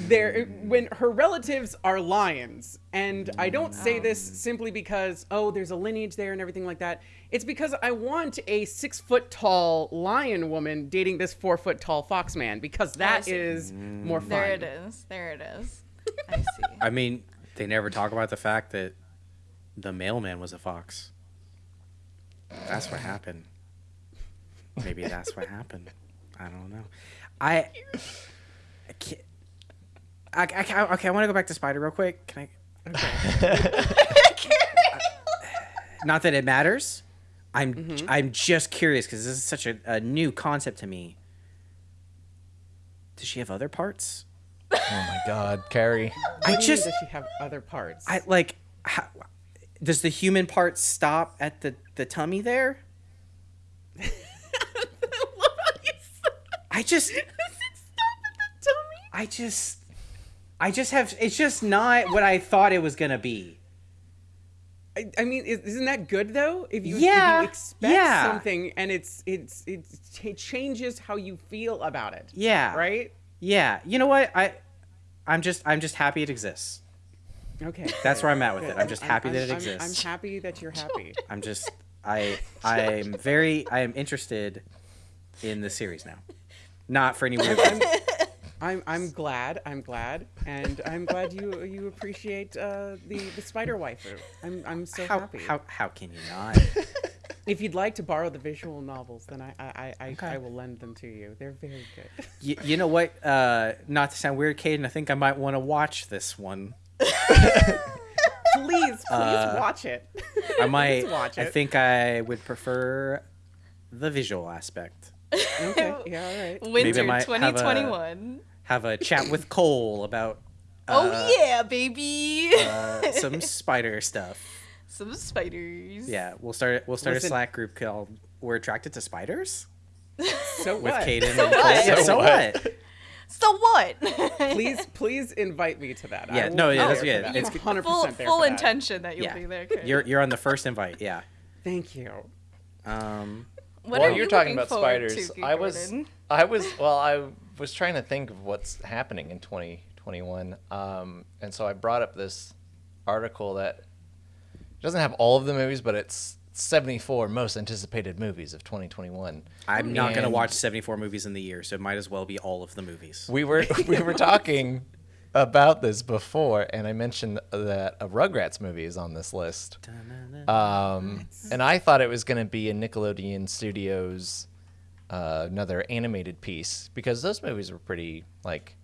they when her relatives are lions? And I don't say this simply because oh, there's a lineage there and everything like that. It's because I want a six foot tall lion woman dating this four foot tall fox man because that is see. is more fun. There it is. There it is. I see. I mean, they never talk about the fact that the mailman was a fox. That's what happened. Maybe that's what happened. I don't know. I. I can't, I, I, okay, I want to go back to Spider real quick. Can I? Not that it matters. I'm mm-hmm. I'm just curious because this is such a, a new concept to me. Does she have other parts? Oh my God, Kerry. I do just does she have other parts? I like. How, does the human part stop at the the tummy there? I just. I just. I just have. It's just not what I thought it was gonna be. I, I mean, is- isn't that good though? If you, if Yeah, you expect yeah. something and it's it's it's it changes how you feel about it. Yeah. Right. Yeah. You know what? I. I'm just. I'm just happy it exists. Okay. That's where I'm at with it. I'm just happy that it I'm- exists. I'm happy that you're happy. I'm just. I. I'm very. I am interested in the series now. Not for any weird reason. I'm I'm glad. I'm glad, and I'm glad you you appreciate uh, the the spider waifu. I'm I'm so How, happy. how, how can you not? If you'd like to borrow the visual novels, then I I, I, I, Okay. I will lend them to you. They're very good. you, you know what? Uh, not to sound weird, Kdin, I think I might want to watch this one. please, please Uh, watch it. I might. watch it. I think I would prefer the visual aspect. okay. Yeah. All right. Winter I might have a- 2021. Have a chat with Cole about oh uh, yeah, baby. uh, some spider stuff. Some spiders. Yeah, we'll start. We'll start Listen- a Slack group called "We're Attracted to Spiders" So with what? Kdin. So and Cole. what? Yeah, So so what? what? So what? please, please invite me to that. Yeah, will no, yeah, that's- for yeah, that. it's- 100% full there full for that. intention that you'll Yeah. be there. Karen. You're you're on the first invite. Yeah. Thank you. Um. What While are you're talking about spiders, to, I was, I was, well, I was trying to think of what's happening in 2021, um, and so I brought up this article that doesn't have all of the movies, but it's 74 most anticipated movies of 2021. I'm not gonna watch 74 movies in the year, so it might as well be all of the movies. We were we were talking about this before, and I mentioned that a Rugrats movie is on this list. Um, and I thought it was going to be a Nickelodeon Studios uh, another animated piece because those movies were pretty like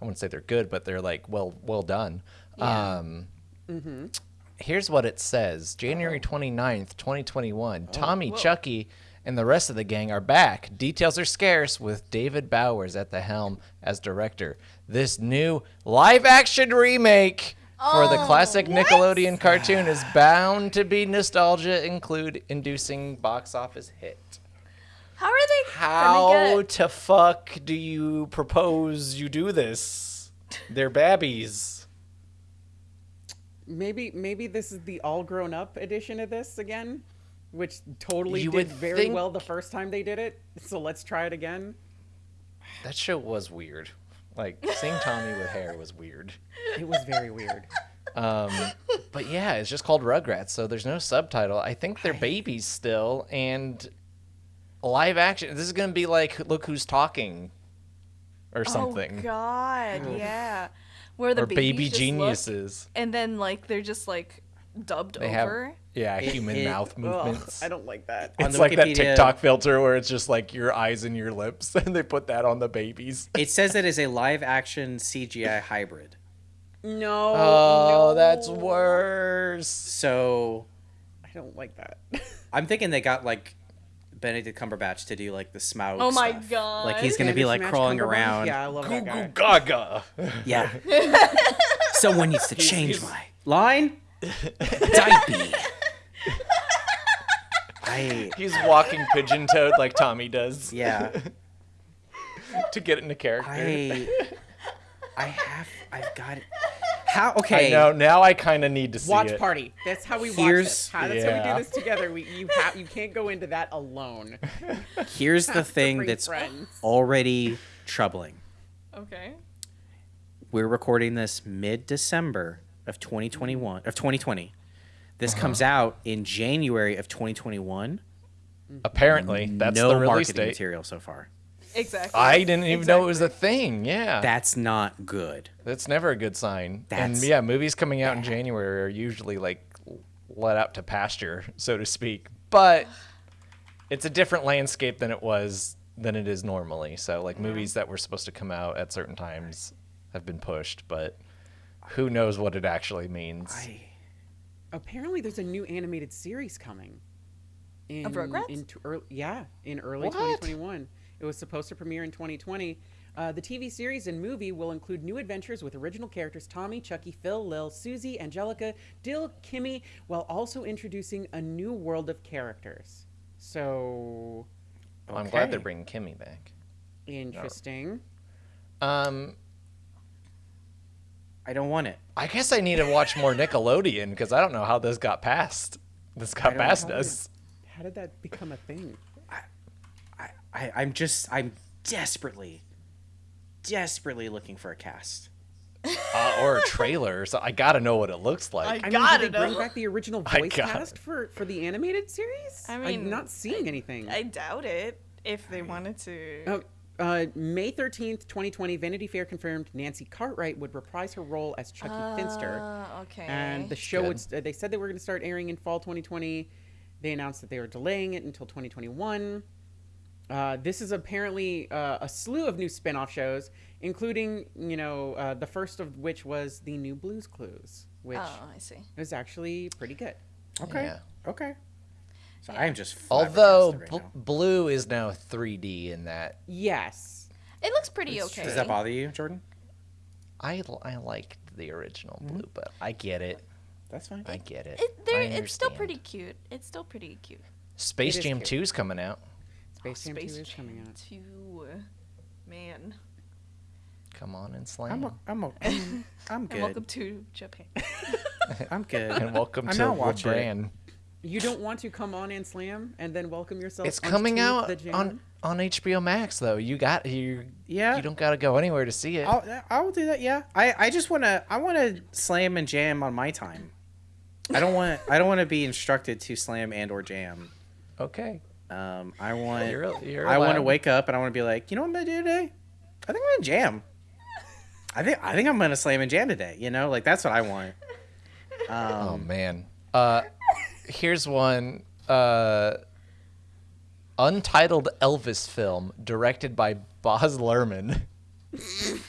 I wouldn't say they're good, but they're like well well done. Um, Here's what it says: January 29th, 2021. Tommy, Chucky, and the rest of the gang are back. Details are scarce with David Bowers at the helm as director. This new live-action remake for the classic Nickelodeon cartoon is bound to be nostalgia include inducing box office hit. How are they How gonna get? to fuck do you propose you do this? They're babbies. Maybe maybe this is the all grown up edition of this again, which totally You did very think- well the first time they did it. So let's try it again. That show was weird. Like seeing Tommy with hair was weird. It was very weird. Um, but yeah, it's just called Rugrats, so there's no subtitle. I think they're babies still, and live action. This is gonna be like Look Who's Talking, or oh, something, Oh God, mm. yeah. Where the or Baby babies just look, Geniuses. and then like they're just like dubbed They have over. yeah It- human it- mouth Ugh, movements. I don't like that. On It's the like that Wikipedia- TikTok filter where it's just like your eyes and your lips, and they put that on the babies. It says it is a live action CGI hybrid. No. Oh, no. that's worse. So I don't like that. I'm thinking they got like Benedict Cumberbatch to do like the Smaug. Oh my stuff. God. Like he's gonna be Bandersnatch like crawling around. Yeah, I love Goo that goo guy. gaga. Yeah. Someone needs to change my line. Diaper. I He's walking pigeon toed like Tommy does yeah. to get into character. I I have I've got it. How okay? I know. Now I kind of need to see Watch it. party. That's how we watch Here's- this. How, that's how Yeah. we do this together. We you have you can't go into that alone. Here's the thing bring that's friends. already troubling. Okay. We're recording this mid December of 2021 of 2020. This Uh-huh. comes out in January of 2021. Apparently, that's no the release marketing date. material so far. Exactly. I didn't even know it was a thing. Yeah, That's not good. that's never a good sign. That's and yeah, movies coming out in January are usually like let out to pasture, so to speak. But it's a different landscape than it was than it is normally. So like movies that were supposed to come out at certain times have been pushed, but who knows what it actually means. I, Apparently, there's a new animated series coming. In, Rugrats? In t- early, yeah, in early What? 2021. It was supposed to premiere in 2020. Uh, the TV series and movie will include new adventures with original characters Tommy, Chucky, Phil, Lil, Susie, Angelica, Dill, Kimmy, while also introducing a new world of characters. So I'm glad they're bringing Kimmy back. interesting. Um, I don't want it. I guess I need to watch more Nickelodeon because I don't know how this got past. This got past us. How did that become a thing? I, I I'm just I'm desperately, desperately looking for a cast. Uh, or a trailer. So I gotta know what it looks like. I I mean, gotta did they bring know. back the original voice gotta- cast for for the animated series? I I'm mean, not seeing anything. I doubt it. If they wanted to. Oh, uh, May 13th, 2020, Vanity Fair confirmed Nancy Cartwright would reprise her role as Chucky Finster. Ah, okay. And the show, Good. would, st- they said they were going to start airing in fall 2020. They announced that they were delaying it until 2021. Uh, this is apparently uh, a slew of new spin off shows, including, you know, uh, the first of which was the new Blues Clues, which oh, I see. was actually pretty good. Okay. Yeah. Okay. So I am just Although flabbergasted bl- now. blue is now 3D in that, Yes. It looks pretty It's okay. true. does that bother you, Jordan? I I liked the original Mm-hmm. blue, but I get it. That's fine. I get it. It, I it's still pretty cute. It's still pretty cute. Space It is Jam cute. 2 is coming out. Space Jam 2 is coming out. 2. Man. Come on and slam. I'm a, I'm a, I'm, I'm And welcome to Japan. I'm good. and welcome I'm to not watching it. You don't want to come on and slam and then welcome yourself. It's coming out on on HBO Max though. You got you. Yeah. You don't got to go anywhere to see it. I'll I'll do that. Yeah. I I just wanna I wanna slam and jam on my time. I don't want I don't want to be instructed to slam and or jam. Okay. Um, I want You're, you're I want to wake up and I want to be like, you know what I'm gonna do today? I think I'm gonna jam. I think I think I'm gonna slam and jam today. You know, like that's what I want. Um, Oh man. Uh, here's one. Uh, untitled Elvis film directed by Baz Luhrmann.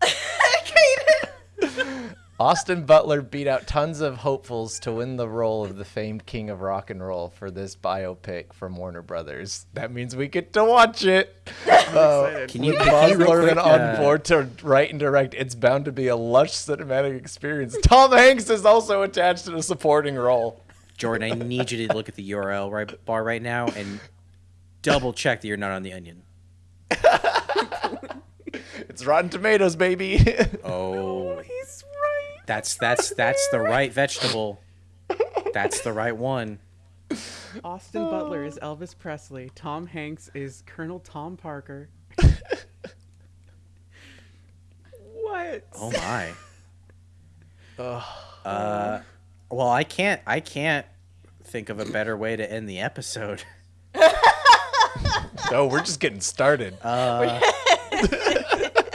Austin Butler beat out tons of hopefuls to win the role of the famed king of rock and roll for this biopic from Warner Brothers. That means we get to watch it. Uh, Can you, with can Baz Luhrmann on board to write and direct. It's bound to be a lush cinematic experience. Tom Hanks is also attached to the supporting role. Jordan, I need you to look at the URL right bar right now and double check that you're not on the onion. It's Rotten Tomatoes, baby. Oh, He's right. That's that's that's the right vegetable. That's the right one. Austin Butler is Elvis Presley. Tom Hanks is Colonel Tom Parker. what? Oh my. Uh, well, I can't. I can't think of a better way to end the episode. no, we're just getting started. Uh,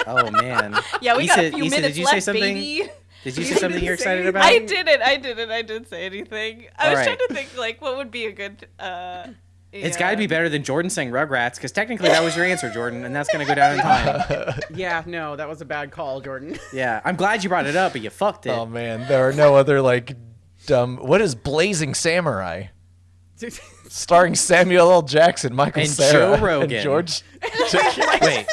oh man. Yeah, we got a few Issa, minutes did you left, say something? baby. Did you say something you're excited about? I didn't. I didn't. I didn't say anything. I was All trying to think like what would be a good. uh It's yeah. got to be better than Jordan saying Rugrats, because technically that was your answer, Jordan, and that's gonna go down in time. Yeah, no, that was a bad call, Jordan. Yeah, I'm glad you brought it up, but you fucked it. oh man, there are no other like dumb. What is Blazing Samurai? Starring Samuel L. Jackson, Michael And Cera, Joe Rogan. and George. Wait,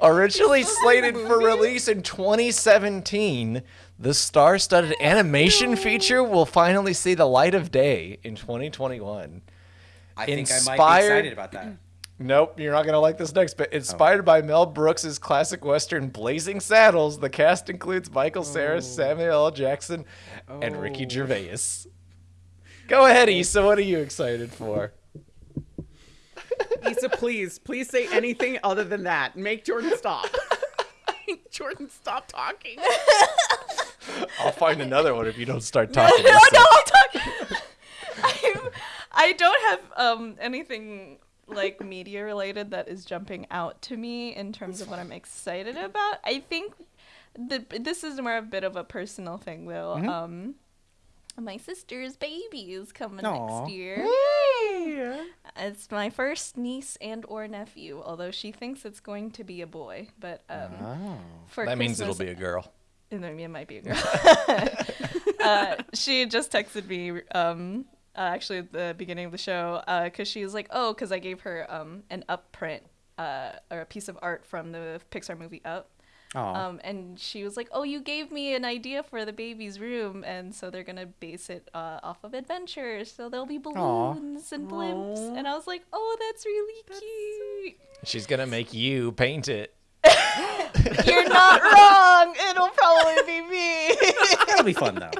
Originally slated for release in 2017, the star-studded animation feature will finally see the light of day in 2021. I think I might be excited about that. Nope, you're not gonna like this next bit. Oh. Inspired by Mel Brooks's classic western *Blazing Saddles*, the cast includes Michael Cera, oh. Samuel L. Jackson, and Ricky Oh. Gervais. Go ahead, Issa. What are you excited for? Issa, please, please say anything other than that. Make Jordan stop. Make Jordan, stop talking. I'll find another one if you don't start talking. no, Issa. no, I'll talk. I, I don't have um anything like media related that is jumping out to me in terms of what I'm excited about. I think the this is more of a bit of a personal thing though. Mm-hmm. Um, my sister's baby is coming Aw. next year. yeah. It's my first niece and or nephew, although she thinks it's going to be a boy. But um, Oh. for that means it'll be a girl. and I mean, it might be a girl. uh, she just texted me um, uh, actually at the beginning of the show because she was like, "Oh, because I gave her um, an up print uh, or a piece of art from the Pixar movie Up." Aw. Um, and she was like, "Oh, you gave me an idea for the baby's room, and so they're gonna base it uh, off of adventures. So there'll be balloons and blimps." Aw. And I was like, "Oh, that's really cute. She's gonna make you paint it. You're not wrong. It'll probably be me." That'll be fun though.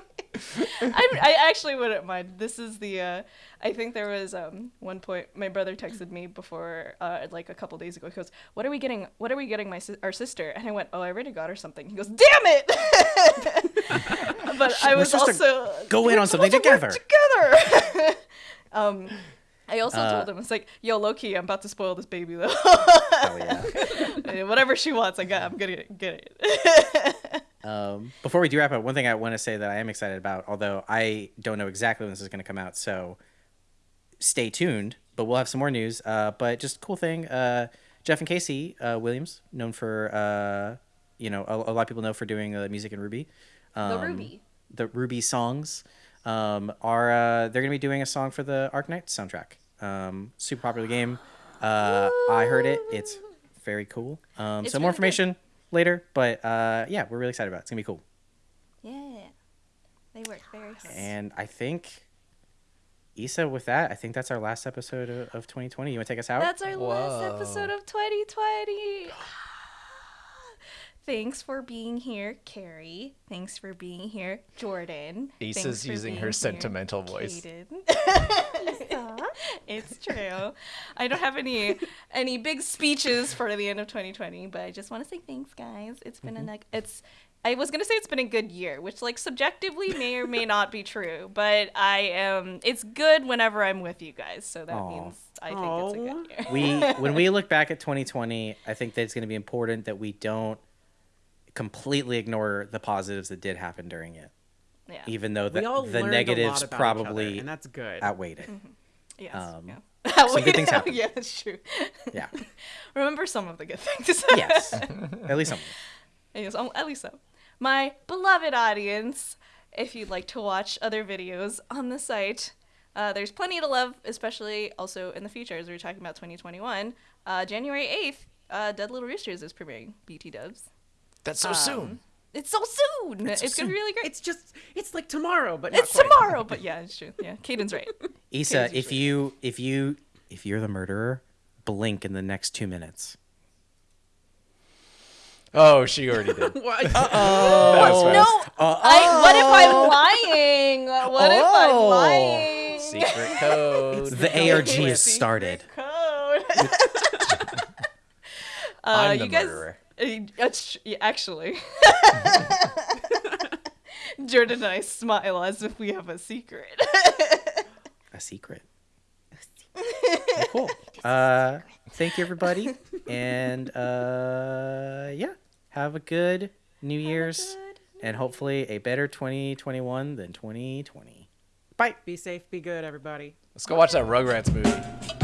I, I actually wouldn't mind. This is the. Uh, I think there was um one point my brother texted me before uh like a couple days ago. He goes, "What are we getting? What are we getting my sis- our sister?" And I went, "Oh, I already got her something." He goes, "Damn it!" but I was also go in on something supposed to work together. Together. um, I also Uh, told him it's like, "Yo, low key, I'm about to spoil this baby though. Hell yeah. Whatever she wants, I got. I'm gonna get it." Um, before we do wrap up, one thing I want to say that I am excited about, although I don't know exactly when this is going to come out, so stay tuned. But we'll have some more news. Uh, but just cool thing, uh, Jeff and Casey uh, Williams, known for uh, you know a, a lot of people know for doing uh, music in RWBY. Um, RWBY. The RWBY songs um, are uh, they're going to be doing a song for the Arknight soundtrack. Um, super popular game. Uh, I heard it. It's very cool. Um, It's so more really good. Information later, but uh, yeah, we're really excited about it. It's gonna be cool. yeah, they work very hard. And I think, Issa, with that, I think that's our last episode of, of 2020. You want to take us out? That's our last episode of 2020. Thanks for being here, Kerry. Thanks for being here, Jordan. Issa's Thanks for using being her here, sentimental voice. It's true. I don't have any any big speeches for the end of 2020, but I just want to say thanks, guys. It's been Mm-hmm. a neg- it's. I was gonna say it's been a good year, which like subjectively may or may not be true, but I am. It's good whenever I'm with you guys, so that Aw. means I think it's a good year. we when we look back at 2020, I think that it's going to be important that we don't completely ignore the positives that did happen during it, yeah. even though the, the negatives a lot about each probably other, and that's good. outweighed it. Yes. Um, yeah. some good things happen. yeah, that's true. Yeah. Remember some of the good things. Yes, at least some. Yes, um, at least so. My beloved audience, if you'd like to watch other videos on the site, uh, there's plenty to love, especially also in the future as we are talking about 2021. Uh, January 8th, uh, Dead Little Roosters is premiering BT Dubs. That's so Um, soon. It's so soon. It's, so gonna be really great. It's just it's like tomorrow, but not It's quite. tomorrow, but yeah, it's true. Yeah, Kdin's right. Issa, Kate's if usually- you if you if you're the murderer, blink in the next two minutes. Oh, she already did. What? That's No, fast. I, what if I'm lying? What if I'm Oh. lying? Secret code. The ARG Secret has started. Code. uh, I'm the you guys, murderer. Uh, that's actually. Jordan and I smile as if we have a secret. A secret. Well, cool. Uh, thank you, everybody, and uh, yeah, have a good New Year's, and hopefully a better 2021 than 2020. Bye. Be safe, be good, everybody. Let's go watch that Rugrats movie.